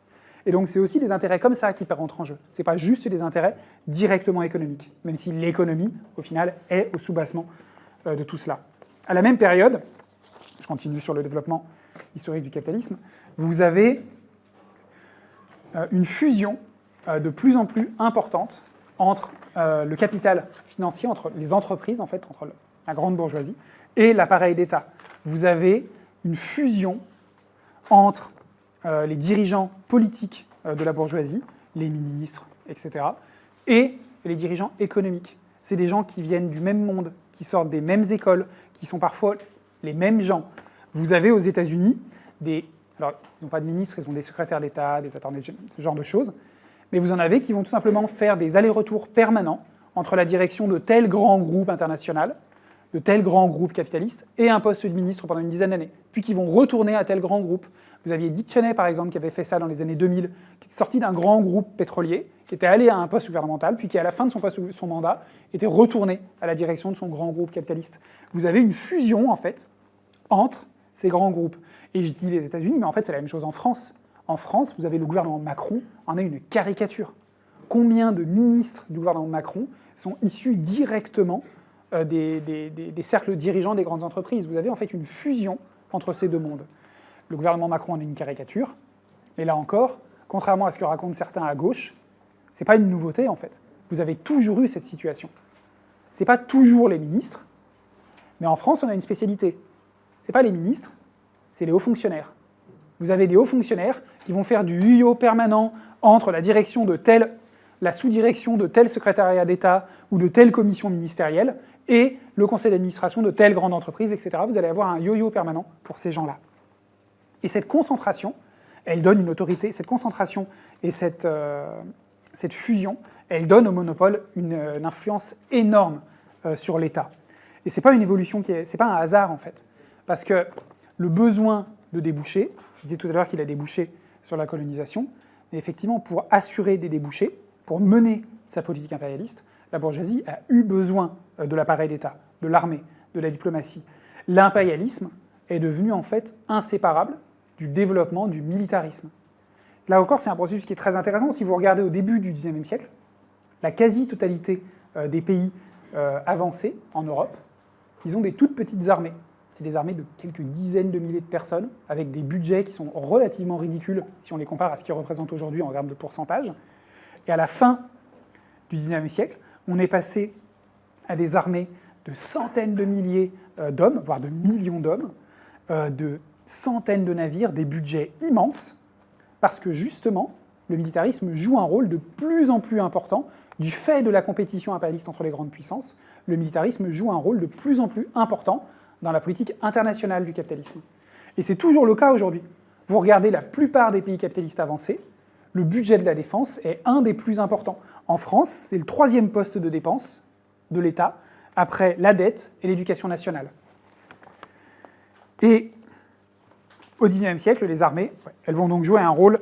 Et donc c'est aussi des intérêts comme ça qui rentrent en jeu. Ce n'est pas juste des intérêts directement économiques, même si l'économie, au final, est au soubassement euh, de tout cela. À la même période, je continue sur le développement historique du capitalisme, vous avez euh, une fusion euh, de plus en plus importante entre le capital financier, entre les entreprises, en fait, entre la grande bourgeoisie, et l'appareil d'État. Vous avez une fusion entre euh, les dirigeants politiques euh, de la bourgeoisie, les ministres, etc., et les dirigeants économiques. C'est des gens qui viennent du même monde, qui sortent des mêmes écoles, qui sont parfois les mêmes gens. Vous avez aux États-Unis des... Alors, ils n'ont pas de ministres, ils ont des secrétaires d'État, des attendés, ce genre de choses. Mais vous en avez qui vont tout simplement faire des allers-retours permanents entre la direction de tel grand groupe international, de tel grand groupe capitaliste, et un poste de ministre pendant une dizaine d'années, puis qui vont retourner à tel grand groupe, vous aviez Dick Cheney, par exemple, qui avait fait ça dans les années 2000, qui est sorti d'un grand groupe pétrolier, qui était allé à un poste gouvernemental, puis qui, à la fin de son, son mandat, était retourné à la direction de son grand groupe capitaliste. Vous avez une fusion, en fait, entre ces grands groupes. Et je dis les États-Unis, mais en fait, c'est la même chose en France. En France, vous avez le gouvernement Macron, en a une caricature. Combien de ministres du gouvernement Macron sont issus directement euh, des, des cercles dirigeants des grandes entreprises? Vous avez en fait une fusion entre ces deux mondes. Le gouvernement Macron en est une caricature, mais là encore, contrairement à ce que racontent certains à gauche, ce n'est pas une nouveauté en fait. Vous avez toujours eu cette situation. Ce n'est pas toujours les ministres, mais en France, on a une spécialité. Ce n'est pas les ministres, c'est les hauts fonctionnaires. Vous avez des hauts fonctionnaires qui vont faire du UIO permanent entre la direction de telle, la sous-direction de tel secrétariat d'État ou de telle commission ministérielle et le conseil d'administration de telle grande entreprise, etc. Vous allez avoir un yo-yo permanent pour ces gens-là. Et cette concentration, elle donne une autorité, cette concentration et cette, euh, fusion, elle donne au monopole une, influence énorme euh, sur l'État. Et ce n'est pas une évolution qui est, c'est pas un hasard en fait, parce que le besoin de déboucher, je disais tout à l'heure qu'il a débouché sur la colonisation, mais effectivement pour assurer des débouchés, pour mener sa politique impérialiste, la bourgeoisie a eu besoin euh, de l'appareil d'État, de l'armée, de la diplomatie. L'impérialisme est devenu en fait inséparable du développement du militarisme. Là encore, c'est un processus qui est très intéressant. Si vous regardez au début du XIXe siècle, la quasi-totalité euh, des pays euh, avancés en Europe, ils ont des toutes petites armées. C'est des armées de quelques dizaines de milliers de personnes, avec des budgets qui sont relativement ridicules si on les compare à ce qu'ils représentent aujourd'hui en termes de pourcentage. Et à la fin du XIXe siècle, on est passé à des armées de centaines de milliers euh, d'hommes, voire de millions d'hommes, de centaines de navires, des budgets immenses, parce que justement, le militarisme joue un rôle de plus en plus important du fait de la compétition impérialiste entre les grandes puissances. Le militarisme joue un rôle de plus en plus important dans la politique internationale du capitalisme. Et c'est toujours le cas aujourd'hui. Vous regardez la plupart des pays capitalistes avancés, le budget de la défense est un des plus importants. En France, c'est le troisième poste de dépense de l'État, après la dette et l'éducation nationale. Et au XIXe siècle, les armées, elles vont donc jouer un rôle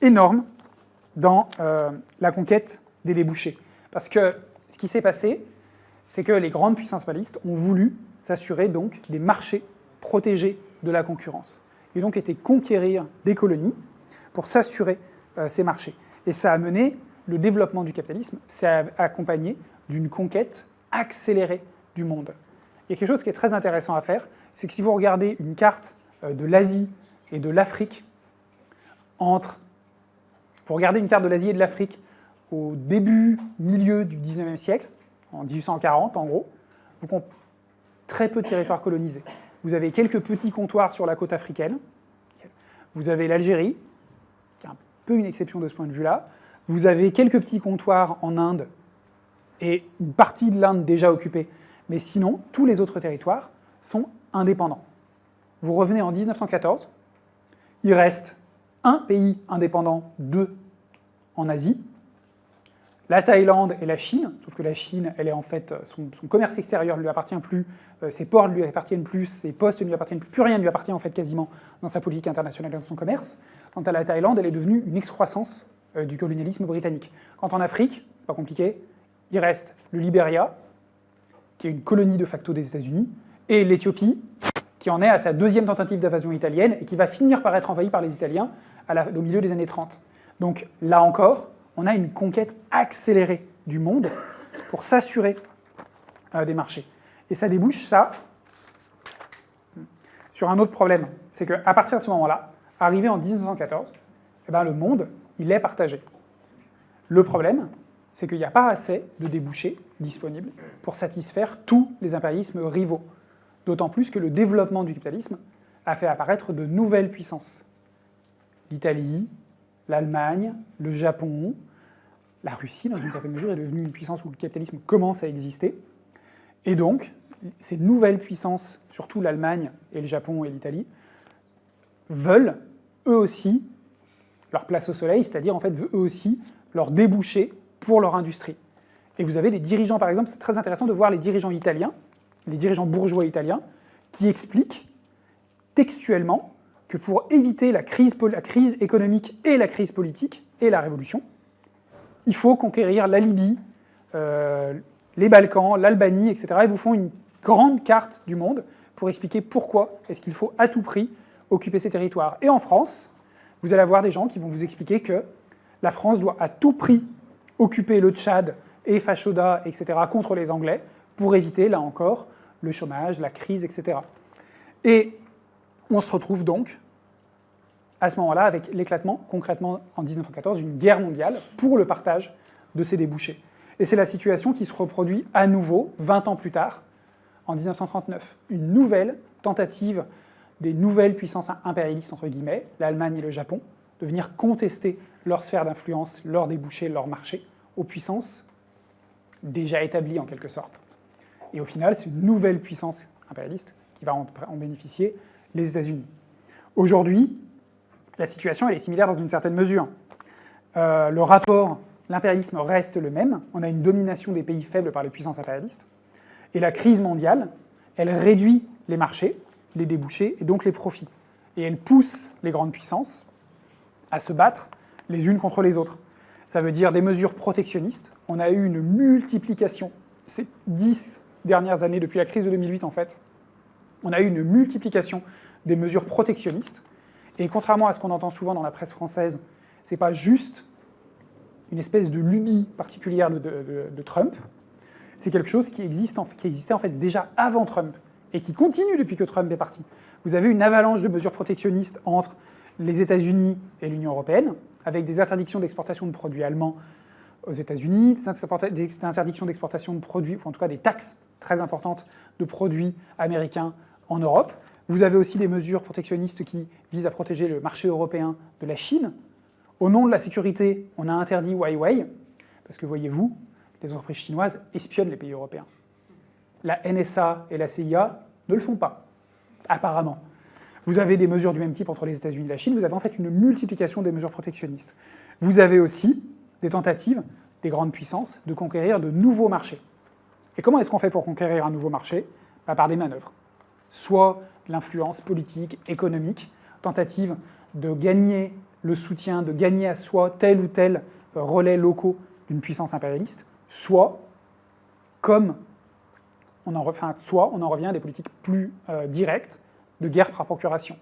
énorme dans euh, la conquête des débouchés. Parce que ce qui s'est passé, c'est que les grandes puissances balistes ont voulu s'assurer donc des marchés protégés de la concurrence. Et donc été conquérir des colonies pour s'assurer euh, ces marchés. Et ça a mené le développement du capitalisme, c'est accompagné d'une conquête accélérée du monde. Il y a quelque chose qui est très intéressant à faire, c'est que si vous regardez une carte euh, de l'Asie et de l'Afrique entre... Vous regardez une carte de l'Asie et de l'Afrique au début, milieu du 19e siècle, en 1840 en gros, vous très peu de territoires colonisés. Vous avez quelques petits comptoirs sur la côte africaine, vous avez l'Algérie, qui est un peu une exception de ce point de vue-là, vous avez quelques petits comptoirs en Inde et une partie de l'Inde déjà occupée, mais sinon, tous les autres territoires sont indépendants. Vous revenez en 1914, il reste un pays indépendant, deux en Asie, la Thaïlande et la Chine, sauf que la Chine, elle est en fait, son, commerce extérieur ne lui appartient plus, euh, ses ports ne lui appartiennent plus, ses postes ne lui appartiennent plus, plus rien ne lui appartient quasiment dans sa politique internationale et dans son commerce. Quant à la Thaïlande, elle est devenue une excroissance euh, du colonialisme britannique. Quant en Afrique, pas compliqué, il reste le Liberia, qui est une colonie de facto des États-Unis, et l'Éthiopie, qui en est à sa deuxième tentative d'invasion italienne et qui va finir par être envahie par les Italiens au milieu des années 30. Donc là encore, on a une conquête accélérée du monde pour s'assurer euh, des marchés. Et ça débouche, ça, sur un autre problème. C'est qu'à partir de ce moment-là, arrivé en 1914, eh ben, le monde, il est partagé. Le problème, c'est qu'il n'y a pas assez de débouchés disponibles pour satisfaire tous les impérialismes rivaux. D'autant plus que le développement du capitalisme a fait apparaître de nouvelles puissances. L'Italie, l'Allemagne, le Japon, la Russie, dans une certaine mesure, est devenue une puissance où le capitalisme commence à exister. Et donc, ces nouvelles puissances, surtout l'Allemagne et le Japon et l'Italie, veulent eux aussi leur place au soleil, c'est-à-dire en fait eux aussi leur déboucher pour leur industrie. Et vous avez des dirigeants, par exemple, c'est très intéressant de voir les dirigeants italiens, les dirigeants bourgeois italiens, qui expliquent textuellement que pour éviter la crise, économique et la crise politique et la révolution, il faut conquérir la Libye, euh, les Balkans, l'Albanie, etc. Ils vous font une grande carte du monde pour expliquer pourquoi est-ce qu'il faut à tout prix occuper ces territoires. Et en France, vous allez avoir des gens qui vont vous expliquer que la France doit à tout prix occuper le Tchad et Fachoda, etc., contre les Anglais, pour éviter, là encore, le chômage, la crise, etc. Et on se retrouve donc à ce moment-là avec l'éclatement, concrètement en 1914, d'une guerre mondiale pour le partage de ces débouchés. Et c'est la situation qui se reproduit à nouveau, 20 ans plus tard, en 1939. Une nouvelle tentative des nouvelles puissances impérialistes, entre guillemets, l'Allemagne et le Japon, de venir contester leur sphère d'influence, leurs débouchés, leur marché, aux puissances déjà établies en quelque sorte. Et au final, c'est une nouvelle puissance impérialiste qui va en, bénéficier, les États-Unis. Aujourd'hui, la situation elle est similaire dans une certaine mesure. Euh, le rapport, l'impérialisme reste le même, on a une domination des pays faibles par les puissances impérialistes, et la crise mondiale, elle réduit les marchés, les débouchés et donc les profits. Et elle pousse les grandes puissances à se battre les unes contre les autres. Ça veut dire des mesures protectionnistes. On a eu une multiplication, ces dix dernières années, depuis la crise de 2008 en fait, on a eu une multiplication des mesures protectionnistes et contrairement à ce qu'on entend souvent dans la presse française, ce n'est pas juste une espèce de lubie particulière de, Trump, c'est quelque chose qui existait en fait déjà avant Trump et qui continue depuis que Trump est parti. Vous avez une avalanche de mesures protectionnistes entre les États-Unis et l'Union européenne, avec des interdictions d'exportation de produits allemands aux États-Unis, des interdictions d'exportation de produits, ou en tout cas des taxes très importantes de produits américains en Europe. Vous avez aussi des mesures protectionnistes qui visent à protéger le marché européen de la Chine. Au nom de la sécurité, on a interdit Huawei, parce que voyez-vous, les entreprises chinoises espionnent les pays européens. La NSA et la CIA ne le font pas, apparemment. Vous avez des mesures du même type entre les États-Unis et la Chine, vous avez en fait une multiplication des mesures protectionnistes. Vous avez aussi des tentatives des grandes puissances de conquérir de nouveaux marchés. Et comment est-ce qu'on fait pour conquérir un nouveau marché? Bah, Par des manœuvres. Soit l'influence politique, économique, tentative de gagner le soutien, de gagner à soi tel ou tel relais locaux d'une puissance impérialiste, soit, comme on en, soit on en revient à des politiques plus euh, directes de guerre par procuration.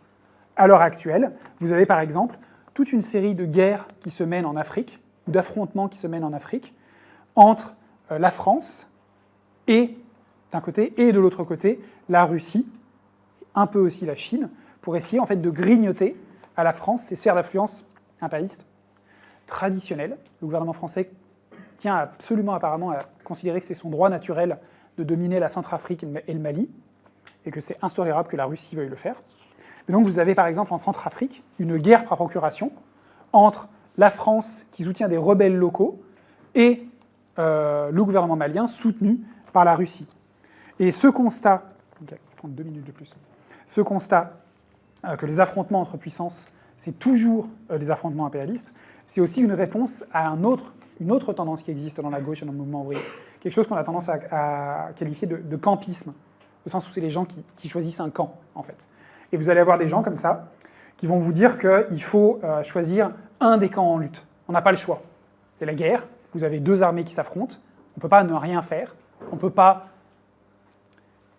À l'heure actuelle, vous avez par exemple toute une série de guerres qui se mènent en Afrique, ou d'affrontements qui se mènent en Afrique, entre euh, la France et, d'un côté, et de l'autre côté, la Russie, un peu aussi la Chine, pour essayer en fait de grignoter à la France ses sphères d'influence impérialistes traditionnelles. Le gouvernement français tient absolument apparemment à considérer que c'est son droit naturel de dominer la Centrafrique et le Mali, et que c'est intolérable que la Russie veuille le faire. Et donc vous avez par exemple en Centrafrique une guerre par procuration entre la France qui soutient des rebelles locaux et euh, le gouvernement malien soutenu par la Russie. Et ce constat, deux minutes de plus, ce constat euh, que les affrontements entre puissances, c'est toujours euh, des affrontements impérialistes, c'est aussi une réponse à une autre tendance qui existe dans la gauche et dans le mouvement ouvrier. Quelque chose qu'on a tendance à, qualifier de, campisme, au sens où c'est les gens qui, qui, choisissent un camp, en fait. Et vous allez avoir des gens comme ça, qui vont vous dire qu'il faut euh, choisir un des camps en lutte. On n'a pas le choix. C'est la guerre, vous avez deux armées qui s'affrontent, on ne peut pas ne rien faire, on ne peut pas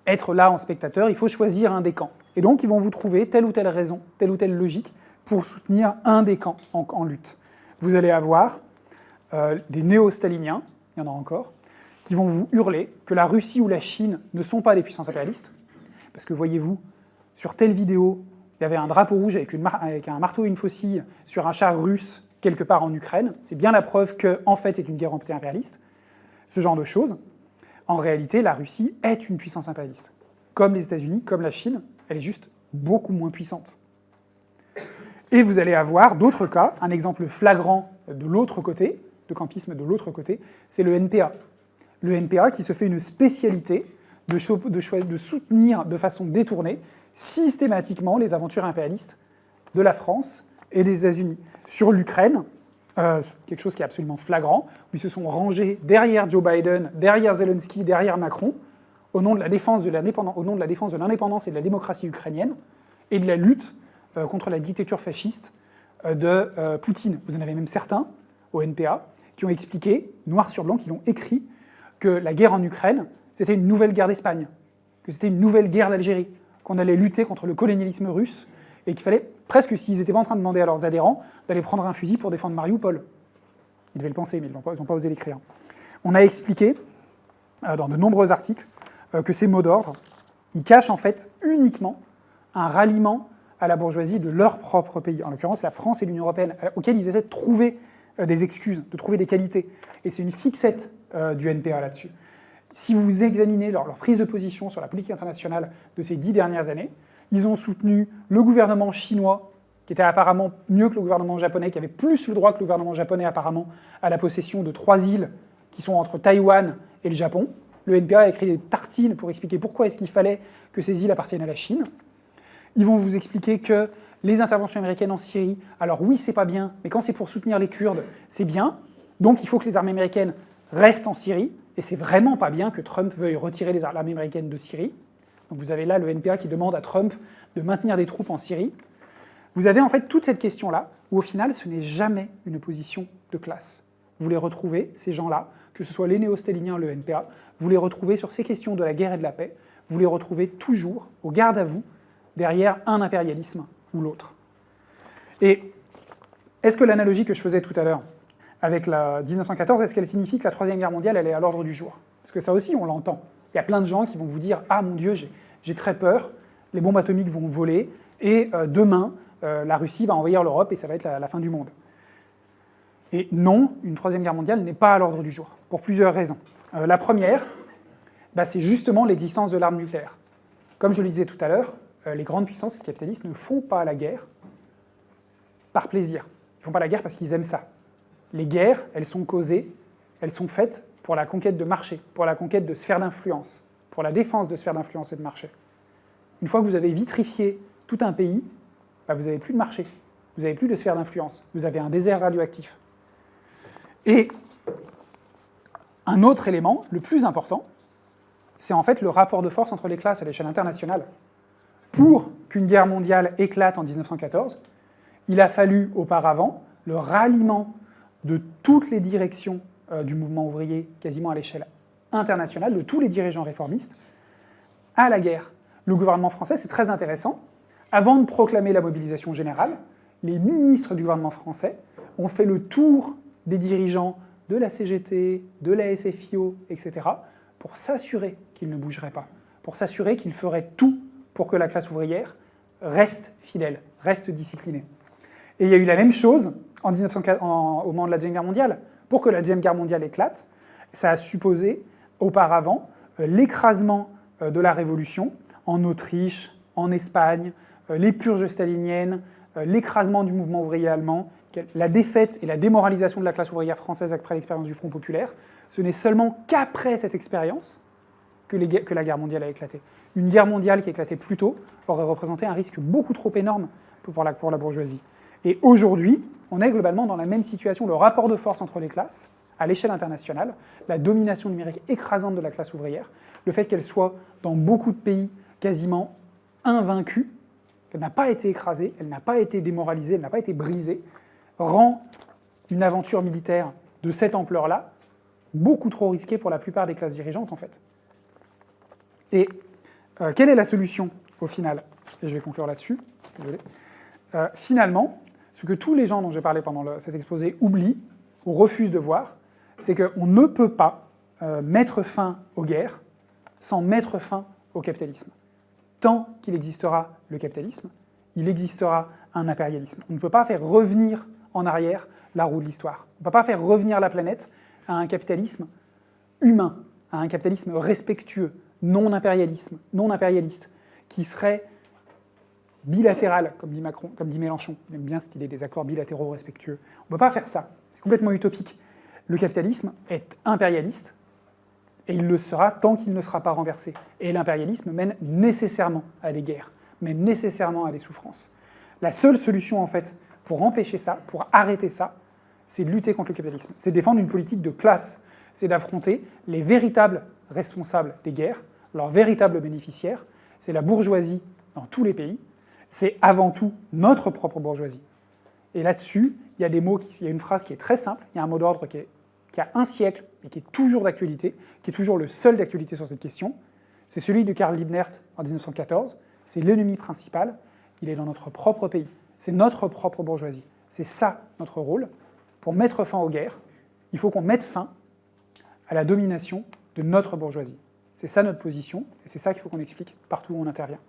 être là en spectateur, il faut choisir un des camps. Et donc, ils vont vous trouver telle ou telle raison, telle ou telle logique pour soutenir un des camps en, lutte. Vous allez avoir euh, des néo-staliniens, il y en a encore, qui vont vous hurler que la Russie ou la Chine ne sont pas des puissances impérialistes, parce que voyez-vous, sur telle vidéo, il y avait un drapeau rouge avec, un marteau et une faucille sur un char russe quelque part en Ukraine. C'est bien la preuve que, en fait, c'est une guerre anti-impérialiste. Ce genre de choses. En réalité, la Russie est une puissance impérialiste. Comme les États-Unis, comme la Chine, elle est juste beaucoup moins puissante. Et vous allez avoir d'autres cas, un exemple flagrant de l'autre côté, de campisme de l'autre côté, c'est le NPA. Le NPA qui se fait une spécialité de, soutenir de façon détournée systématiquement les aventures impérialistes de la France et des États-Unis. Sur l'Ukraine, euh, quelque chose qui est absolument flagrant, où ils se sont rangés derrière Joe Biden, derrière Zelensky, derrière Macron, au nom de la défense de l'indépendance et de la démocratie ukrainienne, et de la lutte euh, contre la dictature fasciste euh, de Poutine. Vous en avez même certains, au NPA, qui ont expliqué, noir sur blanc, qui ont écrit, que la guerre en Ukraine, c'était une nouvelle guerre d'Espagne, que c'était une nouvelle guerre d'Algérie, qu'on allait lutter contre le colonialisme russe et qu'il fallait presque, s'ils n'étaient pas en train de demander à leurs adhérents, d'aller prendre un fusil pour défendre Mariupol. Ils devaient le penser, mais ils n'ont pas, pas, osé l'écrire. On a expliqué, euh, dans de nombreux articles, euh, que ces mots d'ordre, ils cachent en fait uniquement un ralliement à la bourgeoisie de leur propre pays, en l'occurrence la France et l'Union européenne, euh, auxquels ils essaient de trouver des excuses, de trouver des qualités. Et c'est une fixette du NPA là-dessus si vous examinez leur, prise de position sur la politique internationale de ces dix dernières années, ils ont soutenu le gouvernement chinois, qui était apparemment mieux que le gouvernement japonais, qui avait plus le droit que le gouvernement japonais apparemment à la possession de trois îles qui sont entre Taïwan et le Japon. Le NPA a écrit des tartines pour expliquer pourquoi est-ce qu'il fallait que ces îles appartiennent à la Chine. Ils vont vous expliquer que les interventions américaines en Syrie, alors oui, c'est pas bien, mais quand c'est pour soutenir les Kurdes, c'est bien. Donc il faut que les armées américaines restent en Syrie. Et c'est vraiment pas bien que Trump veuille retirer les armes américaines de Syrie. Donc vous avez là le NPA qui demande à Trump de maintenir des troupes en Syrie. Vous avez en fait toute cette question-là, où au final, ce n'est jamais une position de classe. Vous les retrouvez, ces gens-là, que ce soit les néo-staliniens, le NPA, vous les retrouvez sur ces questions de la guerre et de la paix, vous les retrouvez toujours, au garde à vous, derrière un impérialisme ou l'autre. Et est-ce que l'analogie que je faisais tout à l'heure, avec la 1914, est-ce qu'elle signifie que la Troisième Guerre mondiale, elle est à l'ordre du jour? Parce que ça aussi, on l'entend. Il y a plein de gens qui vont vous dire « Ah mon Dieu, j'ai très peur, les bombes atomiques vont voler, et euh, demain, euh, la Russie va envahir l'Europe et ça va être la, fin du monde. » Et non, une Troisième Guerre mondiale n'est pas à l'ordre du jour, pour plusieurs raisons. Euh, la première, bah, c'est justement l'existence de l'arme nucléaire. Comme je le disais tout à l'heure, les grandes puissances capitalistes ne font pas la guerre par plaisir. Ils ne font pas la guerre parce qu'ils aiment ça les guerres, elles sont causées, elles sont faites pour la conquête de marché, pour la conquête de sphères d'influence, pour la défense de sphères d'influence et de marché. Une fois que vous avez vitrifié tout un pays, bah, vous n'avez plus de marché, vous n'avez plus de sphères d'influence, vous avez un désert radioactif. Et un autre élément, le plus important, c'est en fait le rapport de force entre les classes à l'échelle internationale. Pour qu'une guerre mondiale éclate en 1914, il a fallu auparavant le ralliement de toutes les directions euh, du mouvement ouvrier, quasiment à l'échelle internationale, de tous les dirigeants réformistes, à la guerre. Le gouvernement français, c'est très intéressant, avant de proclamer la mobilisation générale, les ministres du gouvernement français ont fait le tour des dirigeants de la CGT, de la SFIO, etc., pour s'assurer qu'ils ne bougeraient pas, pour s'assurer qu'ils feraient tout pour que la classe ouvrière reste fidèle, reste disciplinée. Et il y a eu la même chose en 1904, au moment de la Deuxième Guerre mondiale, Pour que la Deuxième Guerre mondiale éclate, ça a supposé auparavant euh, l'écrasement euh, de la Révolution en Autriche, en Espagne, euh, les purges staliniennes, l'écrasement du mouvement ouvrier allemand, la défaite et la démoralisation de la classe ouvrière française après l'expérience du Front populaire. Ce n'est seulement qu'après cette expérience que, la guerre mondiale a éclaté. Une guerre mondiale qui éclatait plus tôt aurait représenté un risque beaucoup trop énorme pour la, pour la bourgeoisie. Et aujourd'hui, on est globalement dans la même situation. Le rapport de force entre les classes, à l'échelle internationale, la domination numérique écrasante de la classe ouvrière, le fait qu'elle soit dans beaucoup de pays quasiment invaincue, qu'elle n'a pas été écrasée, elle n'a pas été démoralisée, elle n'a pas été brisée, rend une aventure militaire de cette ampleur-là beaucoup trop risquée pour la plupart des classes dirigeantes, en fait. Et euh, quelle est la solution, au final? Et je vais conclure là-dessus, euh, finalement, ce que tous les gens dont j'ai parlé pendant cet exposé oublient ou refusent de voir, c'est qu'on ne peut pas euh, mettre fin aux guerres sans mettre fin au capitalisme. Tant qu'il existera le capitalisme, il existera un impérialisme. On ne peut pas faire revenir en arrière la roue de l'histoire. On ne peut pas faire revenir la planète à un capitalisme humain, à un capitalisme respectueux, non impérialisme, non impérialiste, qui serait bilatéral, comme dit, Macron, comme dit Mélenchon. Il aime bien cette idée des accords bilatéraux respectueux. On ne peut pas faire ça. C'est complètement utopique. Le capitalisme est impérialiste, et il le sera tant qu'il ne sera pas renversé. Et l'impérialisme mène nécessairement à des guerres, mène nécessairement à des souffrances. La seule solution, en fait, pour empêcher ça, pour arrêter ça, c'est de lutter contre le capitalisme. C'est défendre une politique de classe. C'est d'affronter les véritables responsables des guerres, leurs véritables bénéficiaires. C'est la bourgeoisie dans tous les pays. C'est avant tout notre propre bourgeoisie. Et là-dessus, il y a des mots, il y a une phrase qui est très simple, il y a un mot d'ordre qui, qui, a un siècle et qui est toujours d'actualité, qui est toujours le seul d'actualité sur cette question. C'est celui de Karl Liebknecht en 1914. C'est l'ennemi principal. Il est dans notre propre pays. C'est notre propre bourgeoisie. C'est ça notre rôle. Pour mettre fin aux guerres, il faut qu'on mette fin à la domination de notre bourgeoisie. C'est ça notre position, et c'est ça qu'il faut qu'on explique partout où on intervient.